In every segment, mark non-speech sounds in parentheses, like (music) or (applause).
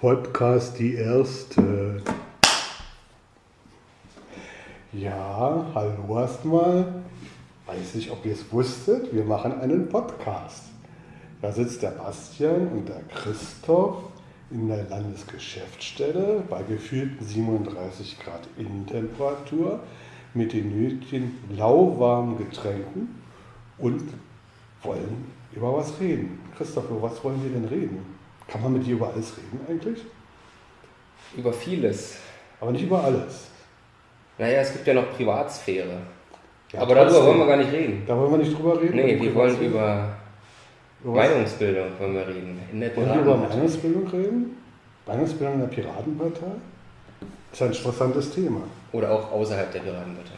Podcast die erste. Ja, hallo erstmal. Weiß nicht, ob ihr es wusstet, wir machen einen Podcast. Da sitzt der Bastian und der Christoph in der Landesgeschäftsstelle bei gefühlten 37 Grad Innentemperatur mit den nötigen lauwarmen Getränken und wollen über was reden. Christoph, über was wollen wir denn reden? Kann man mit dir über alles reden eigentlich? Über vieles. Aber nicht über alles. Naja, es gibt ja noch Privatsphäre. Ja, Aber darüber wollen wir gar nicht reden. Da wollen wir nicht drüber reden? Nee, wir wollen über Über? Meinungsbildung wollen wir reden. In der Wollen wir über. Meinungsbildung reden? Meinungsbildung in der Piratenpartei? Ist ein interessantes Thema. Oder auch außerhalb der Piratenpartei.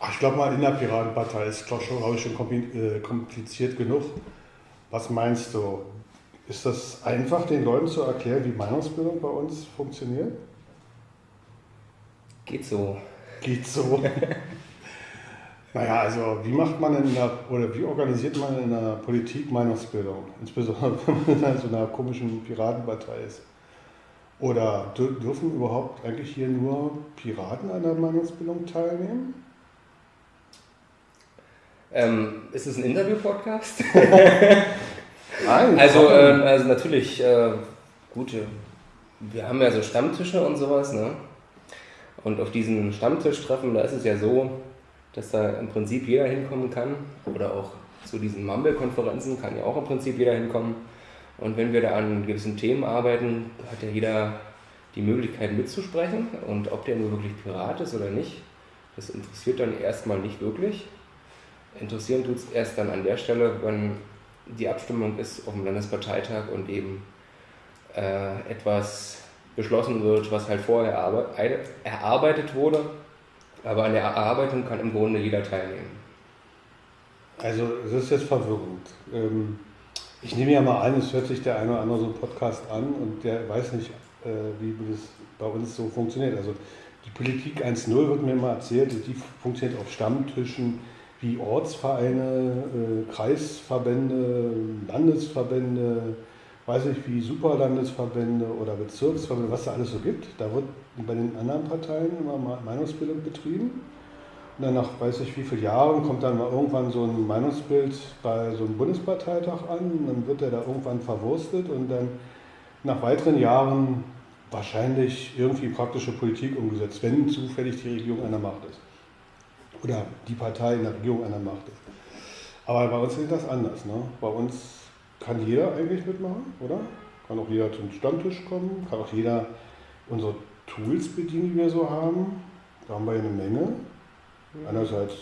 Ach, ich glaube mal, in der Piratenpartei ist glaube ich, schon äh, kompliziert genug. Was meinst du? Ist das einfach, den Leuten zu erklären, wie Meinungsbildung bei uns funktioniert? Geht so. Geht so. (laughs) naja, also wie macht man in der, oder wie organisiert man in der Politik Meinungsbildung? Insbesondere (laughs) wenn man in so einer komischen Piratenpartei ist. Oder dür- dürfen überhaupt eigentlich hier nur Piraten an der Meinungsbildung teilnehmen? Ähm, ist es ein Interview-Podcast? (laughs) Nein. Also, äh, also natürlich, äh, gut, äh, wir haben ja so Stammtische und sowas, ne? Und auf diesen Stammtischtreffen, da ist es ja so, dass da im Prinzip jeder hinkommen kann. Oder auch zu diesen Mumble-Konferenzen kann ja auch im Prinzip jeder hinkommen. Und wenn wir da an gewissen Themen arbeiten, hat ja jeder die Möglichkeit mitzusprechen. Und ob der nur wirklich Pirat ist oder nicht, das interessiert dann erstmal nicht wirklich. Interessieren tut es erst dann an der Stelle, wenn die Abstimmung ist auf dem Landesparteitag und eben äh, etwas beschlossen wird, was halt vorher erarbeitet wurde. Aber an der Erarbeitung kann im Grunde jeder teilnehmen. Also, es ist jetzt verwirrend. Ähm, Ich nehme ja mal an, es hört sich der eine oder andere so einen Podcast an und der weiß nicht, äh, wie das bei uns so funktioniert. Also, die Politik 1.0 wird mir mal erzählt, die funktioniert auf Stammtischen wie Ortsvereine, äh, Kreisverbände, Landesverbände, weiß nicht, wie Superlandesverbände oder Bezirksverbände, was da alles so gibt. Da wird bei den anderen Parteien immer Meinungsbildung betrieben. Und dann nach weiß ich wie vielen Jahren kommt dann mal irgendwann so ein Meinungsbild bei so einem Bundesparteitag an. Und dann wird er da irgendwann verwurstet und dann nach weiteren Jahren wahrscheinlich irgendwie praktische Politik umgesetzt, wenn zufällig die Regierung an der Macht ist. Oder die Partei in der Regierung an der Macht ist. Aber bei uns ist das anders. Ne? Bei uns kann jeder eigentlich mitmachen, oder? Kann auch jeder zum Stammtisch kommen, kann auch jeder unsere Tools bedienen, die wir so haben. Da haben wir ja eine Menge. Einerseits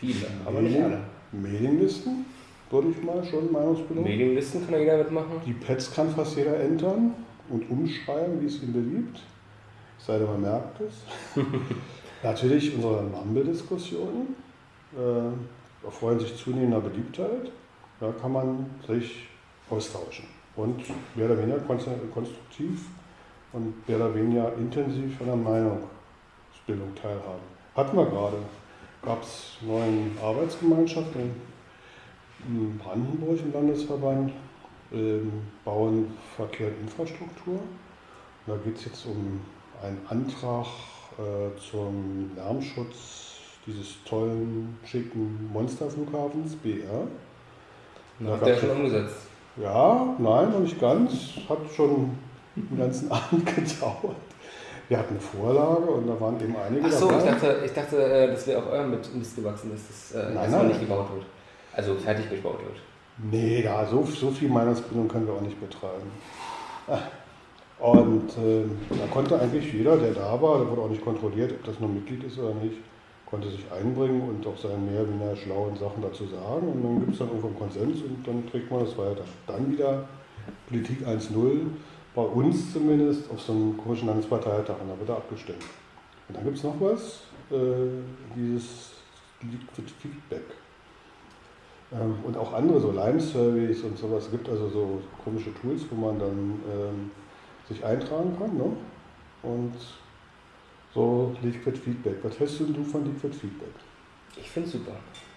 Viele, aber nicht alle. Mailinglisten, würde ich mal schon Meinungsbildung. Medienlisten kann jeder mitmachen. Die Pads kann fast jeder entern und umschreiben, wie es ihm beliebt. Es sei denn, man merkt es. (laughs) Natürlich unsere Mumble-Diskussionen äh, erfreuen sich zunehmender Beliebtheit. Da kann man sich austauschen und mehr oder weniger konst- konstruktiv und mehr oder weniger intensiv an der Meinungsbildung teilhaben. Hatten wir gerade. Gab es neuen Arbeitsgemeinschaft in, Brandenburg im Landesverband, ähm, Bauen, Verkehr und Infrastruktur. Da geht es jetzt um einen Antrag äh, zum Lärmschutz dieses tollen, schicken Monsterflughafens BR. Habt ihr gab's- schon umgesetzt? ja, nein, noch nicht ganz. Hat schon den ganzen (laughs) Abend gedauert. Wir hatten eine Vorlage und da waren eben einige Ach so, dabei. ich dachte, ich dachte äh, das wäre auch eurem mit Mist gewachsen, dass das äh, Nein, nein. nicht gebaut wird. Also fertig gebaut wird. Nee, da, so, so viel Meinungsbildung können wir auch nicht betreiben. Und äh, da konnte eigentlich jeder, der da war, da wurde auch nicht kontrolliert, ob das nur Mitglied ist oder nicht, konnte sich einbringen und auch seine mehr oder weniger schlauen Sachen dazu sagen. Und dann gibt es dann irgendwann Konsens und dann trägt man das weiter. Dann wieder Politik 1.0, bei uns zumindest, auf so einem komischen Landesparteitag und da wird er abgestimmt. Und dann gibt es noch was, äh, dieses Liquid Feedback. Ähm, und auch andere, so Lime-Surveys und sowas. Gibt also so komische Tools, wo man dann ähm, sich eintragen kann. Ne? Und so Liquid Feedback. Was hältst du denn du von Liquid Feedback? Ich finde super.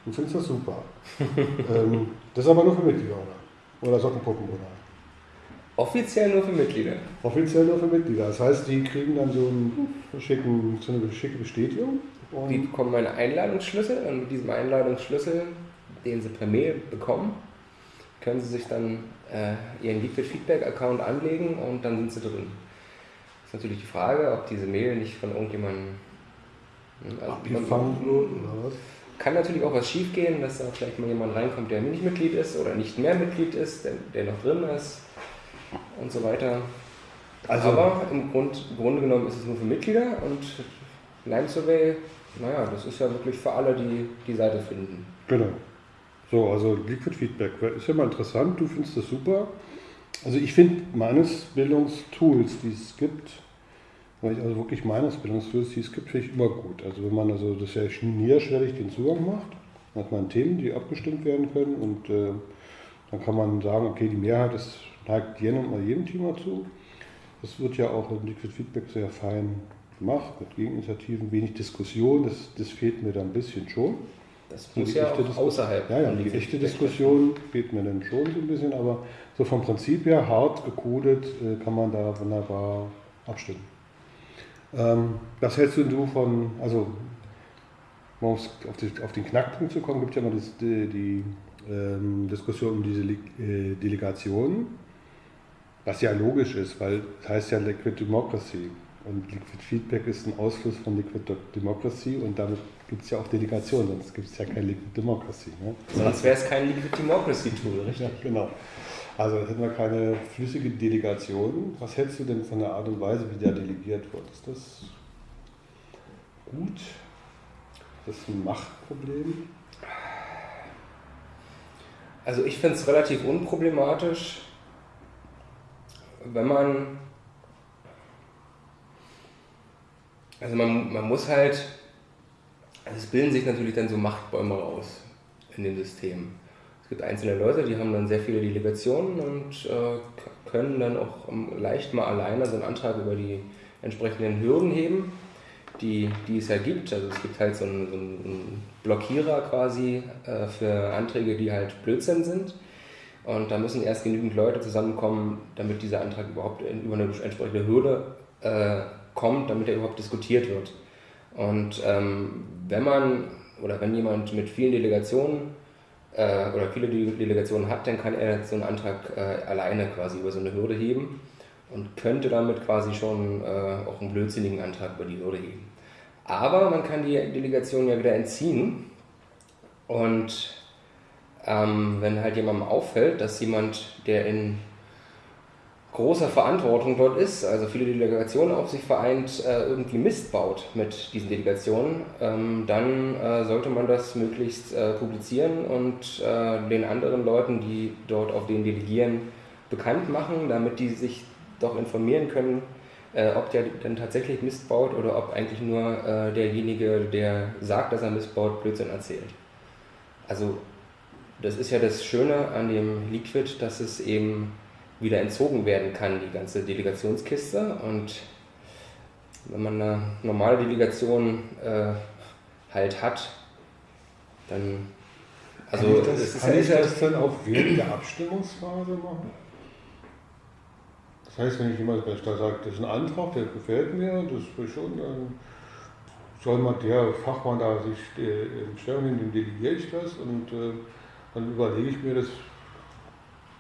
Du findest das super. (laughs) ähm, das ist aber nur für Mitglieder, oder? Oder Sockenpuppen, oder? Offiziell nur für Mitglieder. Offiziell nur für Mitglieder. Das heißt, die kriegen dann so, einen schicken, so eine schicke Bestätigung. die bekommen einen Einladungsschlüssel und mit diesem Einladungsschlüssel, den sie per Mail bekommen, können sie sich dann äh, ihren Liquid Feedback Account anlegen und dann sind sie drin. Das ist natürlich die Frage, ob diese Mail nicht von irgendjemandem hm, also abgefangen wird oder was? Kann natürlich auch was schief gehen, dass da vielleicht mal jemand reinkommt, der nicht Mitglied ist oder nicht mehr Mitglied ist, der, der noch drin ist und so weiter. Also, Aber im, Grund, im Grunde genommen ist es nur für Mitglieder und Lime Survey, naja, das ist ja wirklich für alle, die die Seite finden. Genau. So, also Liquid Feedback ist ja mal interessant, du findest das super. Also ich finde meines Bildungstools, die es gibt, also wirklich meines Bildungstools, die es gibt, finde ich immer gut. Also wenn man also das ja niederschwellig den Zugang macht, dann hat man Themen, die abgestimmt werden können und äh, dann kann man sagen, okay, die Mehrheit ist neigt jenem oder jedem Thema zu. Das wird ja auch im Liquid Feedback sehr fein gemacht, mit Gegeninitiativen, wenig Diskussion, das, das fehlt mir da ein bisschen schon. Das muss ja auch außerhalb. Ja, ja, die echte Diskussion fehlt mir dann schon so ein bisschen, aber so vom Prinzip her, hart gekodet, äh, kann man da wunderbar abstimmen. Ähm, was hältst du von, also um auf, den Knackpunkt zu kommen, gibt es ja immer die, die ähm, Diskussion um diese äh, Delegationen. Was ja logisch ist, weil es heißt ja Liquid Democracy. Und Liquid Feedback ist ein Ausfluss von Liquid Democracy und damit gibt es ja auch Delegationen, sonst gibt es ja kein Liquid Democracy. Ne? Sonst wäre es kein Liquid Democracy Tool, richtig? Ja, genau. Also hätten wir keine flüssige Delegation. Was hältst du denn von der Art und Weise, wie der delegiert wird? Ist das gut? Ist das ein Machtproblem? Also ich finde es relativ unproblematisch wenn man, also man, man muss halt, also es bilden sich natürlich dann so Machtbäume raus in dem System. Es gibt einzelne Leute, die haben dann sehr viele Delegationen und äh, können dann auch leicht mal alleine so einen Antrag über die entsprechenden Hürden heben, die, die es ja gibt. Also es gibt halt so einen, so einen Blockierer quasi äh, für Anträge, die halt Blödsinn sind. Und da müssen erst genügend Leute zusammenkommen, damit dieser Antrag überhaupt über eine entsprechende Hürde äh, kommt, damit er überhaupt diskutiert wird. Und ähm, wenn man oder wenn jemand mit vielen Delegationen äh, oder viele Delegationen hat, dann kann er so einen Antrag äh, alleine quasi über so eine Hürde heben und könnte damit quasi schon äh, auch einen blödsinnigen Antrag über die Hürde heben. Aber man kann die Delegation ja wieder entziehen und ähm, wenn halt jemandem auffällt, dass jemand, der in großer Verantwortung dort ist, also viele Delegationen auf sich vereint, äh, irgendwie Mist baut mit diesen Delegationen, ähm, dann äh, sollte man das möglichst äh, publizieren und äh, den anderen Leuten, die dort auf den delegieren, bekannt machen, damit die sich doch informieren können, äh, ob der denn tatsächlich Mist baut oder ob eigentlich nur äh, derjenige, der sagt, dass er Mist baut, Blödsinn erzählt. Also das ist ja das Schöne an dem Liquid, dass es eben wieder entzogen werden kann, die ganze Delegationskiste. Und wenn man eine normale Delegation äh, halt hat, dann. Also, kann ich das, kann ich das dann auch während der Abstimmungsphase machen? Das heißt, wenn ich jemand da sagt, das ist ein Antrag, der gefällt mir, das ist schon, dann soll man der Fachmann da sich äh, Stellung nehmen, dem delegiere ich das und äh, dann überlege ich mir das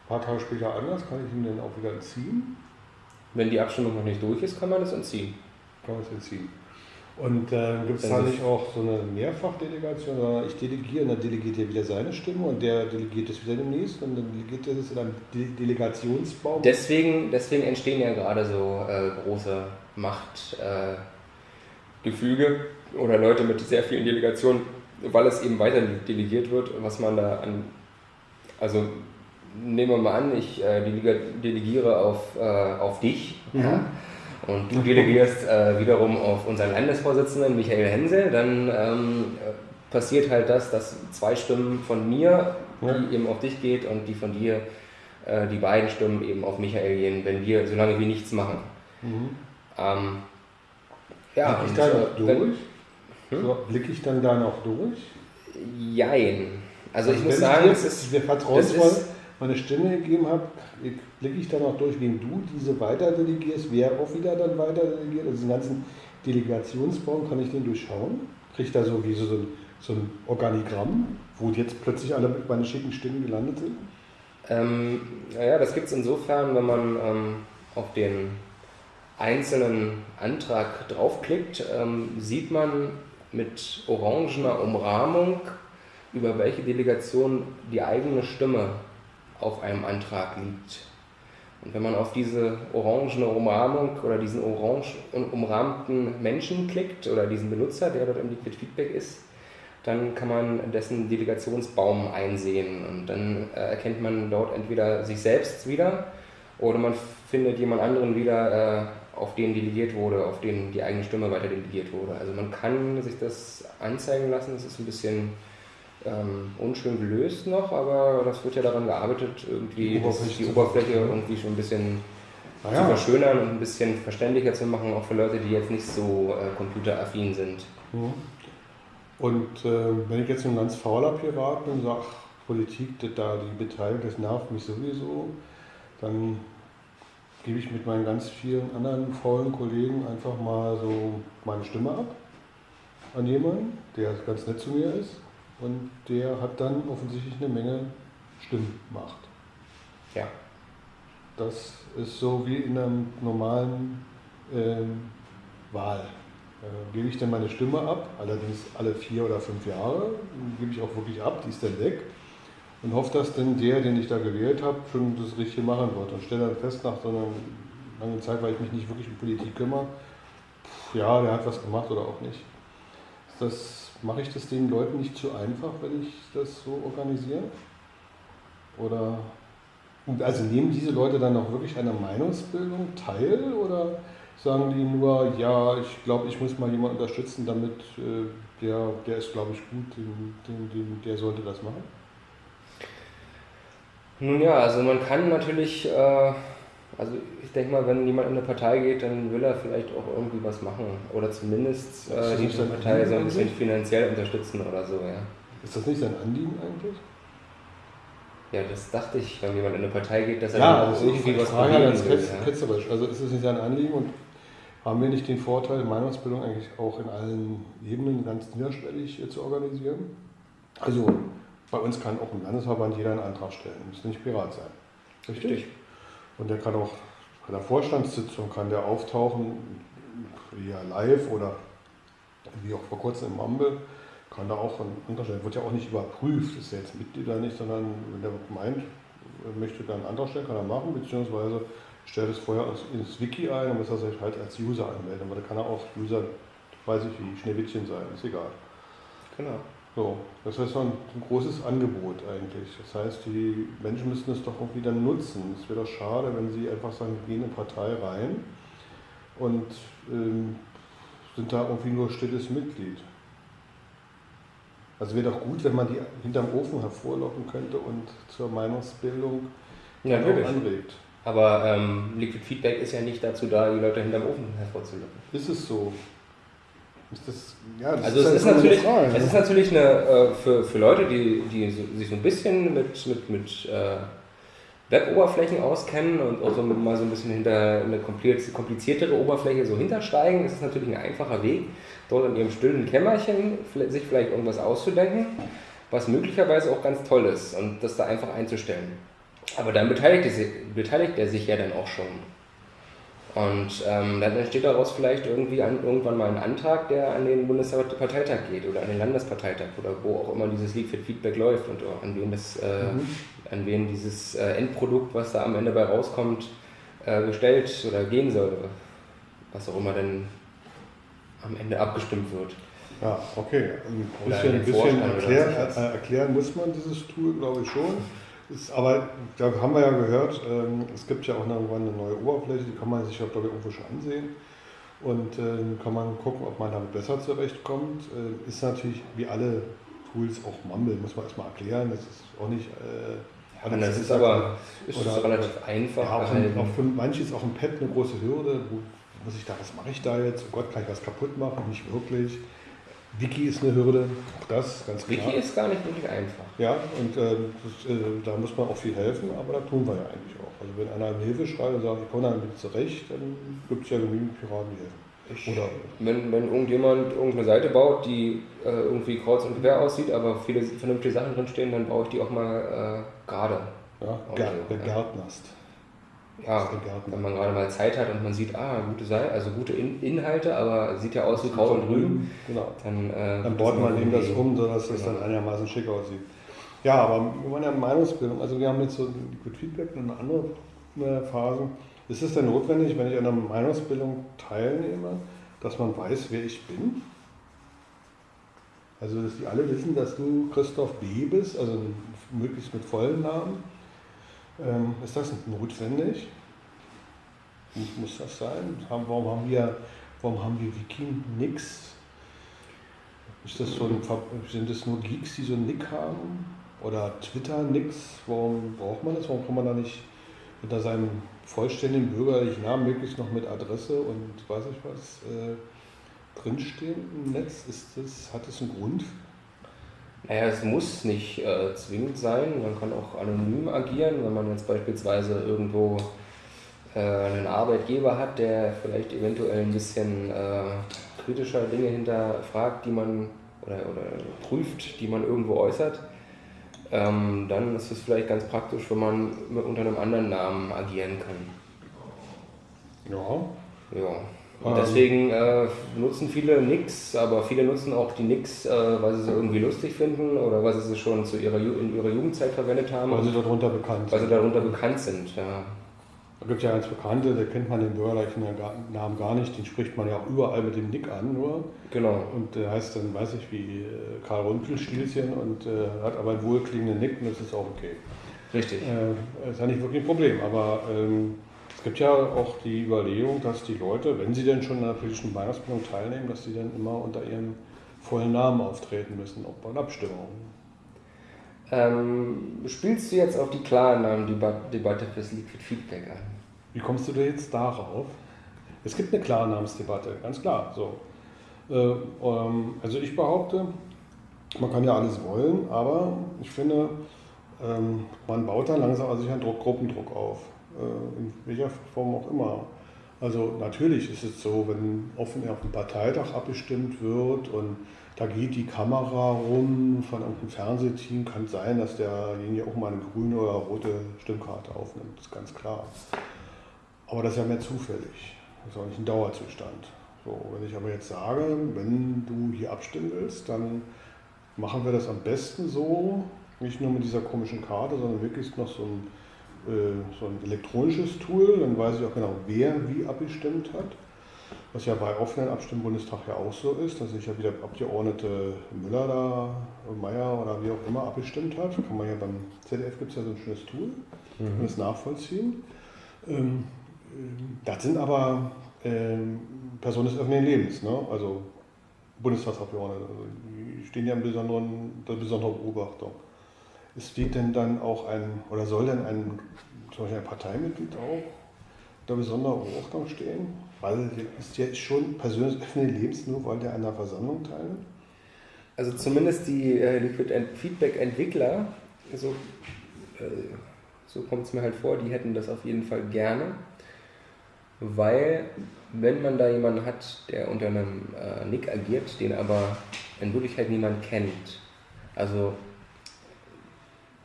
ein paar Tage später anders, kann ich ihn dann auch wieder entziehen? Wenn die Abstimmung noch nicht durch ist, kann man das entziehen. Kann man es entziehen. Und äh, gibt es da nicht auch so eine Mehrfachdelegation, sondern ich delegiere und dann delegiert er wieder seine Stimme und der delegiert es wieder demnächst und dann delegiert er das in einem De Delegationsbaum? Deswegen, deswegen entstehen ja gerade so äh, große Machtgefüge äh, oder Leute mit sehr vielen Delegationen weil es eben weiter delegiert wird, was man da an, also nehmen wir mal an, ich äh, delegiere auf, äh, auf dich mhm. ja, und du delegierst äh, wiederum auf unseren Landesvorsitzenden Michael Hensel, dann ähm, passiert halt das, dass zwei Stimmen von mir, die ja. eben auf dich geht und die von dir, äh, die beiden Stimmen eben auf Michael gehen, wenn wir, solange wir nichts machen. Mhm. Ähm, ja, ich da durch? Wenn, hm? So, blicke ich dann da noch durch? Jein. Also, also ich muss sagen, es ist, vertrauensvoll, meine Stimme gegeben habe, blicke ich dann auch durch, wen du diese weiter delegierst, wer auch wieder dann weiter delegiert. Also diesen ganzen Delegationsbaum kann ich den durchschauen. Kriege ich da so wie so, so, ein, so ein Organigramm, wo jetzt plötzlich alle meine schicken Stimmen gelandet sind? Ähm, naja, das gibt es insofern, wenn man ähm, auf den einzelnen Antrag draufklickt, ähm, sieht man mit orangener Umrahmung, über welche Delegation die eigene Stimme auf einem Antrag liegt. Und wenn man auf diese orangene Umrahmung oder diesen orange umrahmten Menschen klickt oder diesen Benutzer, der dort im Liquid Feedback ist, dann kann man dessen Delegationsbaum einsehen und dann äh, erkennt man dort entweder sich selbst wieder oder man findet jemand anderen wieder, äh, auf den delegiert wurde, auf den die eigene Stimme weiter delegiert wurde. Also man kann sich das anzeigen lassen, es ist ein bisschen ähm, unschön gelöst noch, aber das wird ja daran gearbeitet, irgendwie die Oberfläche, die Oberfläche irgendwie schon ein bisschen ah, ja. zu verschönern und ein bisschen verständlicher zu machen, auch für Leute, die jetzt nicht so äh, computeraffin sind. Mhm. Und äh, wenn ich jetzt ein ganz fauler Pirat bin und sage, Politik, da die Beteiligung, das nervt mich sowieso, dann gebe ich mit meinen ganz vielen anderen faulen Kollegen einfach mal so meine Stimme ab an jemanden, der ganz nett zu mir ist und der hat dann offensichtlich eine Menge Stimmmacht. Ja. Das ist so wie in einer normalen ähm, Wahl. Äh, gebe ich dann meine Stimme ab, allerdings alle vier oder fünf Jahre, gebe ich auch wirklich ab, die ist dann weg und hoffe, dass dann der, den ich da gewählt habe, schon das Richtige machen wird und stelle dann fest nach so einer langen Zeit, weil ich mich nicht wirklich um Politik kümmere, ja, der hat was gemacht oder auch nicht. Das, mache ich das den Leuten nicht zu einfach, wenn ich das so organisiere? Oder also nehmen diese Leute dann auch wirklich der Meinungsbildung teil oder sagen die nur, ja, ich glaube, ich muss mal jemanden unterstützen, damit äh, der, der ist, glaube ich, gut, den, den, den, der sollte das machen? Nun ja, also man kann natürlich, äh, also ich denke mal, wenn jemand in eine Partei geht, dann will er vielleicht auch irgendwie was machen oder zumindest äh, die Partei so ein bisschen finanziell unterstützen oder so, ja. Ist das nicht sein Anliegen eigentlich? Ja, das dachte ich, wenn jemand in eine Partei geht, dass er ja, also irgendwie was Frage ganz will. Ja. Ketzerisch. Also ist es nicht sein Anliegen und haben wir nicht den Vorteil, Meinungsbildung eigentlich auch in allen Ebenen ganz niederschwellig zu organisieren? Also bei uns kann auch im Landesverband jeder einen Antrag stellen, muss nicht Pirat sein. Richtig? Richtig. Und der kann auch bei der Vorstandssitzung kann der auftauchen, via live oder wie auch vor kurzem im Mumble, kann da auch Antrag stellen. Wird ja auch nicht überprüft, ist ja jetzt Mitglied oder nicht, sondern wenn der meint, möchte dann einen Antrag stellen, kann er machen, beziehungsweise stellt es vorher ins Wiki ein und muss er sich halt als User anmelden. Aber da kann er auch User, weiß ich wie, Schneewittchen sein, ist egal. Genau. So, das heißt ein, ein großes Angebot eigentlich. Das heißt, die Menschen müssten es doch auch wieder nutzen. Es wäre doch schade, wenn sie einfach sagen, wir gehen in eine Partei rein und ähm, sind da irgendwie nur stilles Mitglied. Also wäre doch gut, wenn man die hinterm Ofen hervorlocken könnte und zur Meinungsbildung ja, anregt. Aber ähm, Liquid Feedback ist ja nicht dazu da, die Leute hinterm Ofen hervorzulocken. Ist es so? Das, ja, das also ist es, ist natürlich, Frage, es ist natürlich eine, äh, für, für Leute, die, die sich so ein bisschen mit, mit, mit äh, Web-Oberflächen auskennen und auch so mal so ein bisschen hinter eine kompliziertere Oberfläche so hintersteigen, ist es natürlich ein einfacher Weg, dort in ihrem stillen Kämmerchen sich vielleicht irgendwas auszudenken, was möglicherweise auch ganz toll ist und das da einfach einzustellen. Aber dann beteiligt, beteiligt er sich ja dann auch schon und ähm, dann entsteht daraus vielleicht irgendwie an, irgendwann mal ein Antrag, der an den Bundesparteitag geht oder an den Landesparteitag oder wo auch immer dieses Leak Feedback läuft und an wen, das, äh, mhm. an wen dieses äh, Endprodukt, was da am Ende bei rauskommt, äh, gestellt oder gehen soll. Was auch immer dann am Ende abgestimmt wird. Ja, okay. Ein bisschen, ein bisschen erklär, äh, erklären muss man dieses Tool, glaube ich schon. Ist, aber da haben wir ja gehört, ähm, es gibt ja auch irgendwann eine neue Oberfläche, die kann man sich ja glaube ich irgendwo schon ansehen. Und äh, kann man gucken, ob man damit besser zurechtkommt. Äh, ist natürlich wie alle Tools auch Mumble, muss man erstmal erklären. Das ist auch nicht. Äh, ja, das ist aber ist oder, relativ einfach. Ja, auch, ein, auch für manche ist auch ein Pad eine große Hürde. Wo muss ich da, was mache ich da jetzt? Oh Gott, kann ich was kaputt machen? Nicht wirklich. Wiki ist eine Hürde, auch das ganz klar. Wiki ist gar nicht wirklich einfach. Ja, und äh, das, äh, da muss man auch viel helfen, aber da tun wir ja eigentlich auch. Also wenn einer Hilfe schreibt und sagt, ich komme damit zurecht, dann gibt es ja genügend Piraten, die helfen. Ich, Oder wenn, wenn irgendjemand irgendeine Seite baut, die äh, irgendwie kreuz und quer aussieht, aber viele vernünftige Sachen drinstehen, dann baue ich die auch mal äh, gerade. Ja, begärtnerst. Ja, wenn man gerade mal Zeit hat und man sieht, ah, gute Seite, also gute In Inhalte, aber sieht ja aus wie Kraut und Rüben. Genau. Dann, äh, dann baut man eben das um, sodass es genau. dann einigermaßen schick aussieht. Ja, aber wir wollen ja Meinungsbildung. Also wir haben jetzt so Liquid Feedback und eine andere äh, Phase. Ist es denn notwendig, wenn ich an einer Meinungsbildung teilnehme, dass man weiß, wer ich bin? Also, dass die alle wissen, dass du Christoph B. bist, also möglichst mit vollen Namen. Ähm, ist das notwendig? Muss das sein? Warum haben wir, warum haben wir Wiki nix? Ist das so ein, sind das nur Geeks, die so einen Nick haben? Oder Twitter nix? Warum braucht man das? Warum kann man da nicht unter seinem vollständigen bürgerlichen Namen möglichst noch mit Adresse und weiß ich was äh, drinstehen im Netz? Ist das, hat das einen Grund? Naja, es muss nicht äh, zwingend sein. Man kann auch anonym agieren, wenn man jetzt beispielsweise irgendwo äh, einen Arbeitgeber hat, der vielleicht eventuell ein bisschen äh, kritischer Dinge hinterfragt, die man oder, oder prüft, die man irgendwo äußert ähm, dann ist es vielleicht ganz praktisch, wenn man unter einem anderen Namen agieren kann. Ja. Ja. Und deswegen äh, nutzen viele Nix, aber viele nutzen auch die Nix, äh, weil sie sie irgendwie lustig finden oder weil sie sie schon zu ihrer, in ihrer Jugendzeit verwendet haben. Weil sie darunter bekannt sind. Weil sie darunter bekannt sind, ja. Da gibt es ja ganz Bekannte, da kennt man den bürgerlichen Namen gar nicht, den spricht man ja auch überall mit dem Nick an nur. Genau. Und der heißt dann, weiß ich, wie äh, Karl Rumpelstilzchen und äh, hat aber einen wohlklingenden Nick und das ist auch okay. Richtig. Äh, ist ja nicht wirklich ein Problem, aber ähm, es gibt ja auch die Überlegung, dass die Leute, wenn sie denn schon in einer politischen Weihnachtsbildung teilnehmen, dass sie dann immer unter ihrem vollen Namen auftreten müssen, auch bei Abstimmungen. Ähm, spielst du jetzt auf die Klarnamen-Debatte fürs Liquid Feedback an? Wie kommst du da jetzt darauf? Es gibt eine Klarnamensdebatte, ganz klar. So. Äh, ähm, also ich behaupte, man kann ja alles wollen, aber ich finde, ähm, man baut dann langsam also sich einen Druck, Gruppendruck auf, in welcher Form auch immer. Also natürlich ist es so, wenn offen auf dem Parteitag abgestimmt wird und da geht die Kamera rum von irgendeinem Fernsehteam, kann sein, dass derjenige auch mal eine grüne oder rote Stimmkarte aufnimmt, ist ganz klar. Aber das ist ja mehr zufällig, das ist auch nicht ein Dauerzustand. So, wenn ich aber jetzt sage, wenn du hier abstimmen willst, dann machen wir das am besten so, nicht nur mit dieser komischen Karte, sondern wirklich noch so ein, äh, so ein elektronisches Tool, dann weiß ich auch genau, wer wie abgestimmt hat. Was ja bei offenen Abstimmen Bundestag ja auch so ist, dass sich ja wieder Abgeordnete Müller da, Meier oder wie auch immer abgestimmt hat. Kann man ja beim ZDF gibt es ja so ein schönes Tool, mhm. kann das nachvollziehen. Ähm, das sind aber ähm, Personen des öffentlichen Lebens, ne? also Bundestagsabgeordnete, also die stehen ja in besonderen, der besonderen Beobachtung. Steht denn dann auch ein, oder soll denn ein, zum ein Parteimitglied auch der besonderen Beobachtung stehen? Weil ist ja schon persönlich öffentliche Lebens, nur weil der an der Versammlung teilnimmt? Also zumindest die äh, Liquid Feedback Entwickler, so, äh, so kommt es mir halt vor, die hätten das auf jeden Fall gerne weil wenn man da jemanden hat, der unter einem äh, Nick agiert, den aber in Wirklichkeit niemand kennt, also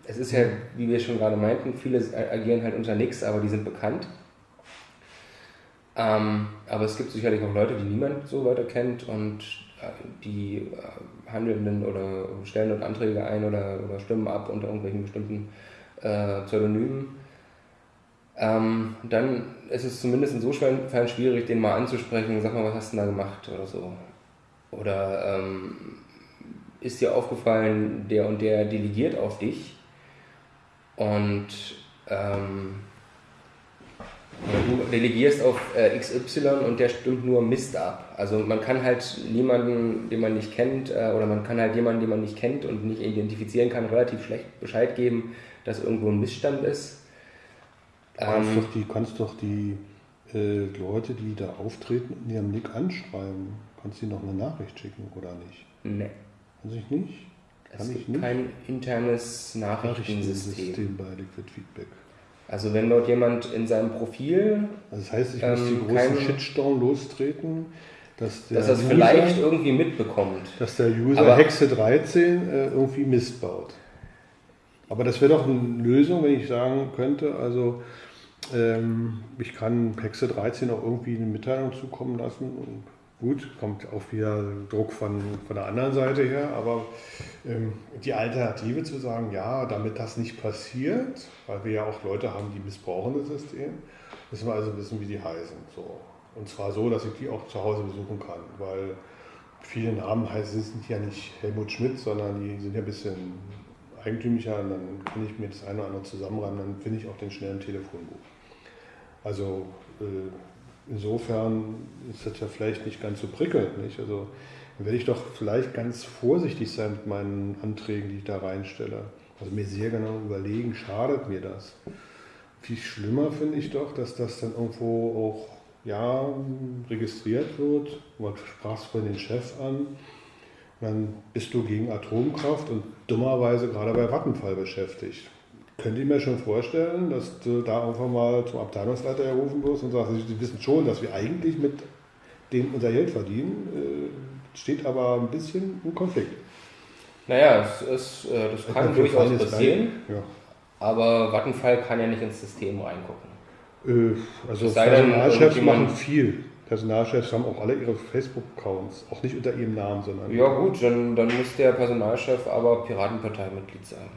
es ist ja, wie wir schon gerade meinten, viele agieren halt unter Nicks, aber die sind bekannt. Ähm, aber es gibt sicherlich auch Leute, die niemand so weiter kennt und äh, die äh, handelnden oder stellen dort Anträge ein oder, oder stimmen ab unter irgendwelchen bestimmten äh, Pseudonymen ähm, dann ist es zumindest insofern schwierig, den mal anzusprechen, sag mal, was hast du denn da gemacht oder so. Oder ähm, ist dir aufgefallen, der und der delegiert auf dich und ähm, du delegierst auf äh, XY und der stimmt nur Mist ab. Also man kann halt niemanden, den man nicht kennt, äh, oder man kann halt jemanden, den man nicht kennt und nicht identifizieren kann, relativ schlecht Bescheid geben, dass irgendwo ein Missstand ist. Du kannst, ähm, doch die, kannst doch die äh, Leute, die da auftreten, in ihrem Nick anschreiben? Kannst du ihnen noch eine Nachricht schicken oder nicht? Nee. Kann ich nicht? Es Kann ich gibt nicht? kein internes Nachrichtensystem. Bei Liquid Feedback. Also wenn dort jemand in seinem Profil, Also das heißt, ich muss Ähm, die großen kein- Shitstorm lostreten, dass der dass er es User, vielleicht irgendwie mitbekommt. dass der User Aber- Hexe 13 äh, irgendwie Mist baut. Aber das wäre doch eine Lösung, wenn ich sagen könnte, also ähm, ich kann Hexe 13 auch irgendwie eine Mitteilung zukommen lassen. Und gut, kommt auch wieder Druck von, von der anderen Seite her, aber ähm, die Alternative zu sagen, ja, damit das nicht passiert, weil wir ja auch Leute haben, die missbrauchen das System, müssen wir also wissen, wie die heißen. So. Und zwar so, dass ich die auch zu Hause besuchen kann, weil viele Namen heißen sind ja nicht Helmut Schmidt, sondern die sind ja ein bisschen eigentümlicher und dann kann ich mir das eine oder andere zusammenreimen, dann finde ich auch den schnellen Telefonbuch. Also äh, insofern ist das ja vielleicht nicht ganz so prickelnd, nicht? Also dann werde ich doch vielleicht ganz vorsichtig sein mit meinen Anträgen, die ich da reinstelle. Also mir sehr genau überlegen, schadet mir das? Viel schlimmer finde ich doch, dass das dann irgendwo auch ja, registriert wird. Man sprach vorhin den Chef an. Und dann bist du gegen Atomkraft und dummerweise gerade bei Vattenfall beschäftigt. Könnt ihr mir schon vorstellen, dass du da einfach mal zum Abteilungsleiter gerufen wirst und sagst, Sie wissen schon, dass wir eigentlich mit dem unser Geld verdienen, äh, steht aber ein bisschen im Konflikt. Naja, es ist, äh, das kann durchaus passieren. Ja. aber Vattenfall kann ja nicht ins System reingucken. Äh, Also Personalchefs machen viel. Personalchefs haben auch alle ihre Facebook-Accounts, auch nicht unter ihrem Namen, sondern Ja gut, dann, dann muss der Personalchef aber Piratenparteimitglied sein.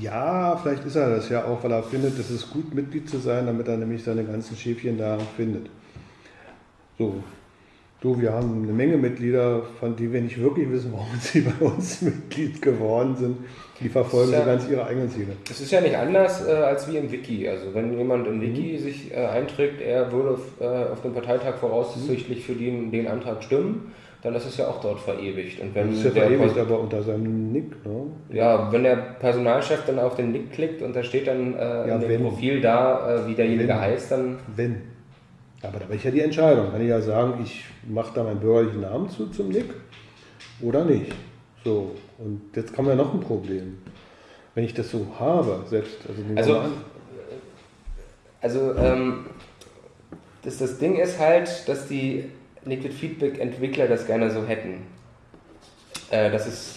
Ja, vielleicht ist er das ja auch, weil er findet, es ist gut, Mitglied zu sein, damit er nämlich seine ganzen Schäfchen da findet. So, du, wir haben eine Menge Mitglieder, von denen wir nicht wirklich wissen, warum sie (laughs) bei uns Mitglied geworden sind. Die verfolgen Ja. so ganz ihre eigenen Ziele. Es ist ja nicht anders äh, als wie im Wiki. Also wenn jemand im Wiki Mhm. sich äh, einträgt, er würde auf, äh, auf dem Parteitag voraussichtlich für den, den Antrag stimmen, dann ist es ja auch dort verewigt. Und wenn Das ist ja der verewigt, aber unter seinem Nick. Ne? ja, wenn der Personalchef dann auf den Link klickt und da steht dann äh, Ja, in dem wenn. Profil da, äh, wie derjenige Wenn. heißt, dann Wenn. Aber da habe ich ja die Entscheidung. Kann ich ja sagen, ich mache da meinen bürgerlichen Namen zu zum Nick oder nicht. So, und jetzt kommen wir noch ein Problem. Wenn ich das so habe, selbst, also, Also, Also ähm, das, das Ding ist halt, dass die Liquid Feedback Entwickler das gerne so hätten. Äh, dass es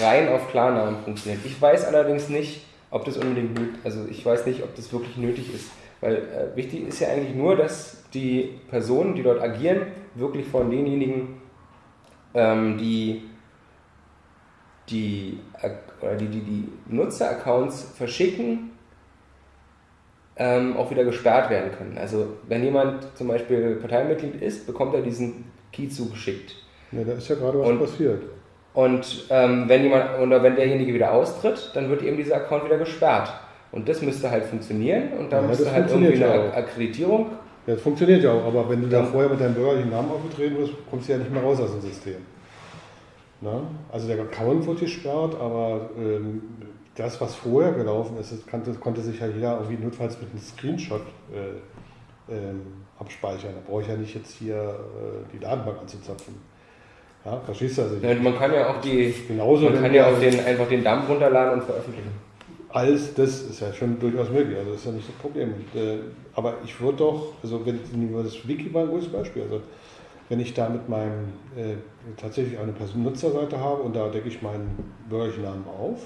rein auf Klarnamen funktioniert. Ich weiß allerdings nicht, ob das unbedingt nötig also ich weiß nicht, ob das wirklich nötig ist. Weil äh, wichtig ist ja eigentlich nur, dass die Personen, die dort agieren, wirklich von denjenigen, ähm, die die, oder die, die, die Nutzeraccounts verschicken, ähm, auch wieder gesperrt werden können. Also wenn jemand zum Beispiel Parteimitglied ist, bekommt er diesen Key zugeschickt. ja, da ist ja gerade was Und- passiert. Und ähm, wenn jemand oder wenn derjenige wieder austritt, dann wird eben dieser Account wieder gesperrt. Und das müsste halt funktionieren und dann Ja, müsste halt irgendwie eine auch. Akkreditierung. Ja, das funktioniert ja auch, aber wenn du da vorher mit deinem bürgerlichen Namen aufgetreten bist, kommst du ja nicht mehr raus aus dem System. Na? Also der Account wird gesperrt, aber ähm, das, was vorher gelaufen ist, das konnte, konnte sich ja jeder irgendwie notfalls mit einem Screenshot äh, ähm, abspeichern. Da brauche ich ja nicht jetzt hier äh, die Datenbank anzuzapfen. Ja, verstehst du also? Ja, man kann ja auch die, Genauso, man kann ja auch den, einfach den Dump runterladen und veröffentlichen. Alles das ist ja schon durchaus möglich, also das ist ja nicht das Problem. Und, äh, aber ich würde doch, also wenn das Wiki war ein gutes Beispiel, also wenn ich da mit meinem äh, tatsächlich eine Person Nutzerseite habe und da decke ich meinen bürgerlichen Namen auf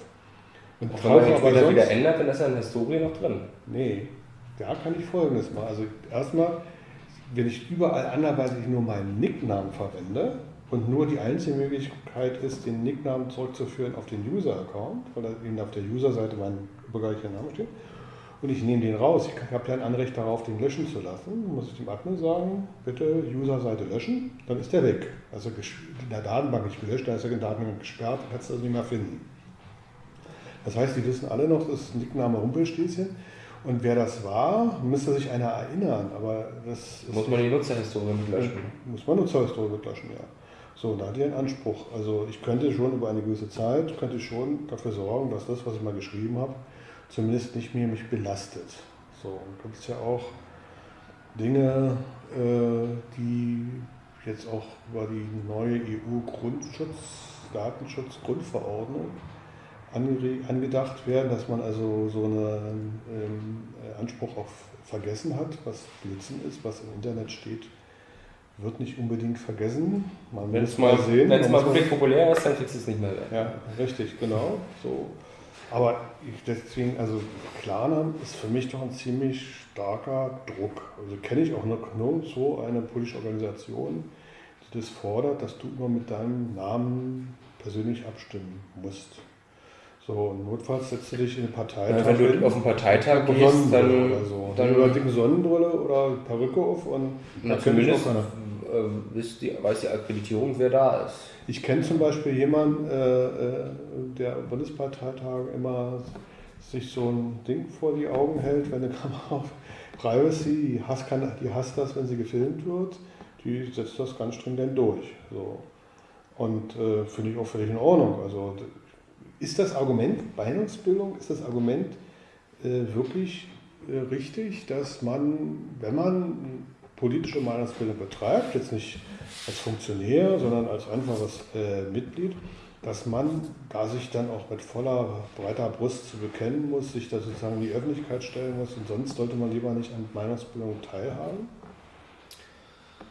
und wenn man den später wieder ändert, dann ist ja in der Historie noch drin. nee, da kann ich folgendes machen. Also erstmal, wenn ich überall anderweitig nur meinen Nicknamen verwende und nur die einzige Möglichkeit ist, den Nicknamen zurückzuführen auf den User-Account, weil da eben auf der User-Seite mein bürgerlicher Name steht, und ich nehme den raus, ich habe ja ein Anrecht darauf, den löschen zu lassen, dann muss ich dem Admin sagen, bitte User-Seite löschen, dann ist der weg. Also in der Datenbank nicht gelöscht, da ist er in der Datenbank gesperrt, kannst du also nicht mehr finden. Das heißt, die wissen alle noch, das ist Nickname Rumpelstilzchen. Und wer das war, müsste sich einer erinnern. Aber das Muss man die Nutzerhistorie mit löschen. muss man Nutzerhistorie mitlöschen, ja. So, da hat ihr einen Anspruch. Also ich könnte schon über eine gewisse Zeit, könnte ich schon dafür sorgen, dass das, was ich mal geschrieben habe, zumindest nicht mehr mich belastet. So, und gibt es ja auch Dinge, äh, die jetzt auch über die neue EU-Grundschutz, Datenschutz-Grundverordnung angedacht werden, dass man also so einen ähm, Anspruch auf Vergessen hat, was Blödsinn ist, was im Internet steht, wird nicht unbedingt vergessen. Wenn es mal, sehen, wenn es mal wirklich populär ist, dann kriegst du es nicht mehr weg. Ja, richtig, genau. So. Aber ich deswegen, also Klarnamen ist für mich doch ein ziemlich starker Druck. Also kenne ich auch nur so eine politische Organisation, die das fordert, dass du immer mit deinem Namen persönlich abstimmen musst. So, notfalls setzt du dich in den Parteitag. Ja, wenn du auf den Parteitag gehst, dann. Oder so. dann über dicke Sonnenbrille oder Perücke auf und na, zumindest äh, weiß, die, weiß die Akkreditierung, wer da ist. Ich kenne zum Beispiel jemanden, äh, äh der Bundesparteitag immer sich so ein Ding vor die Augen hält, wenn eine (laughs) Kamera auf Privacy, die hasst, kann, die hasst das, wenn sie gefilmt wird, die setzt das ganz stringent durch. So. Und äh, finde ich auch völlig in Ordnung. Also ist das Argument Meinungsbildung, ist das Argument äh, wirklich äh, richtig, dass man, wenn man politische Meinungsbildung betreibt, jetzt nicht als Funktionär, sondern als einfaches äh, Mitglied, dass man da sich dann auch mit voller breiter Brust zu bekennen muss, sich da sozusagen in die Öffentlichkeit stellen muss und sonst sollte man lieber nicht an Meinungsbildung teilhaben?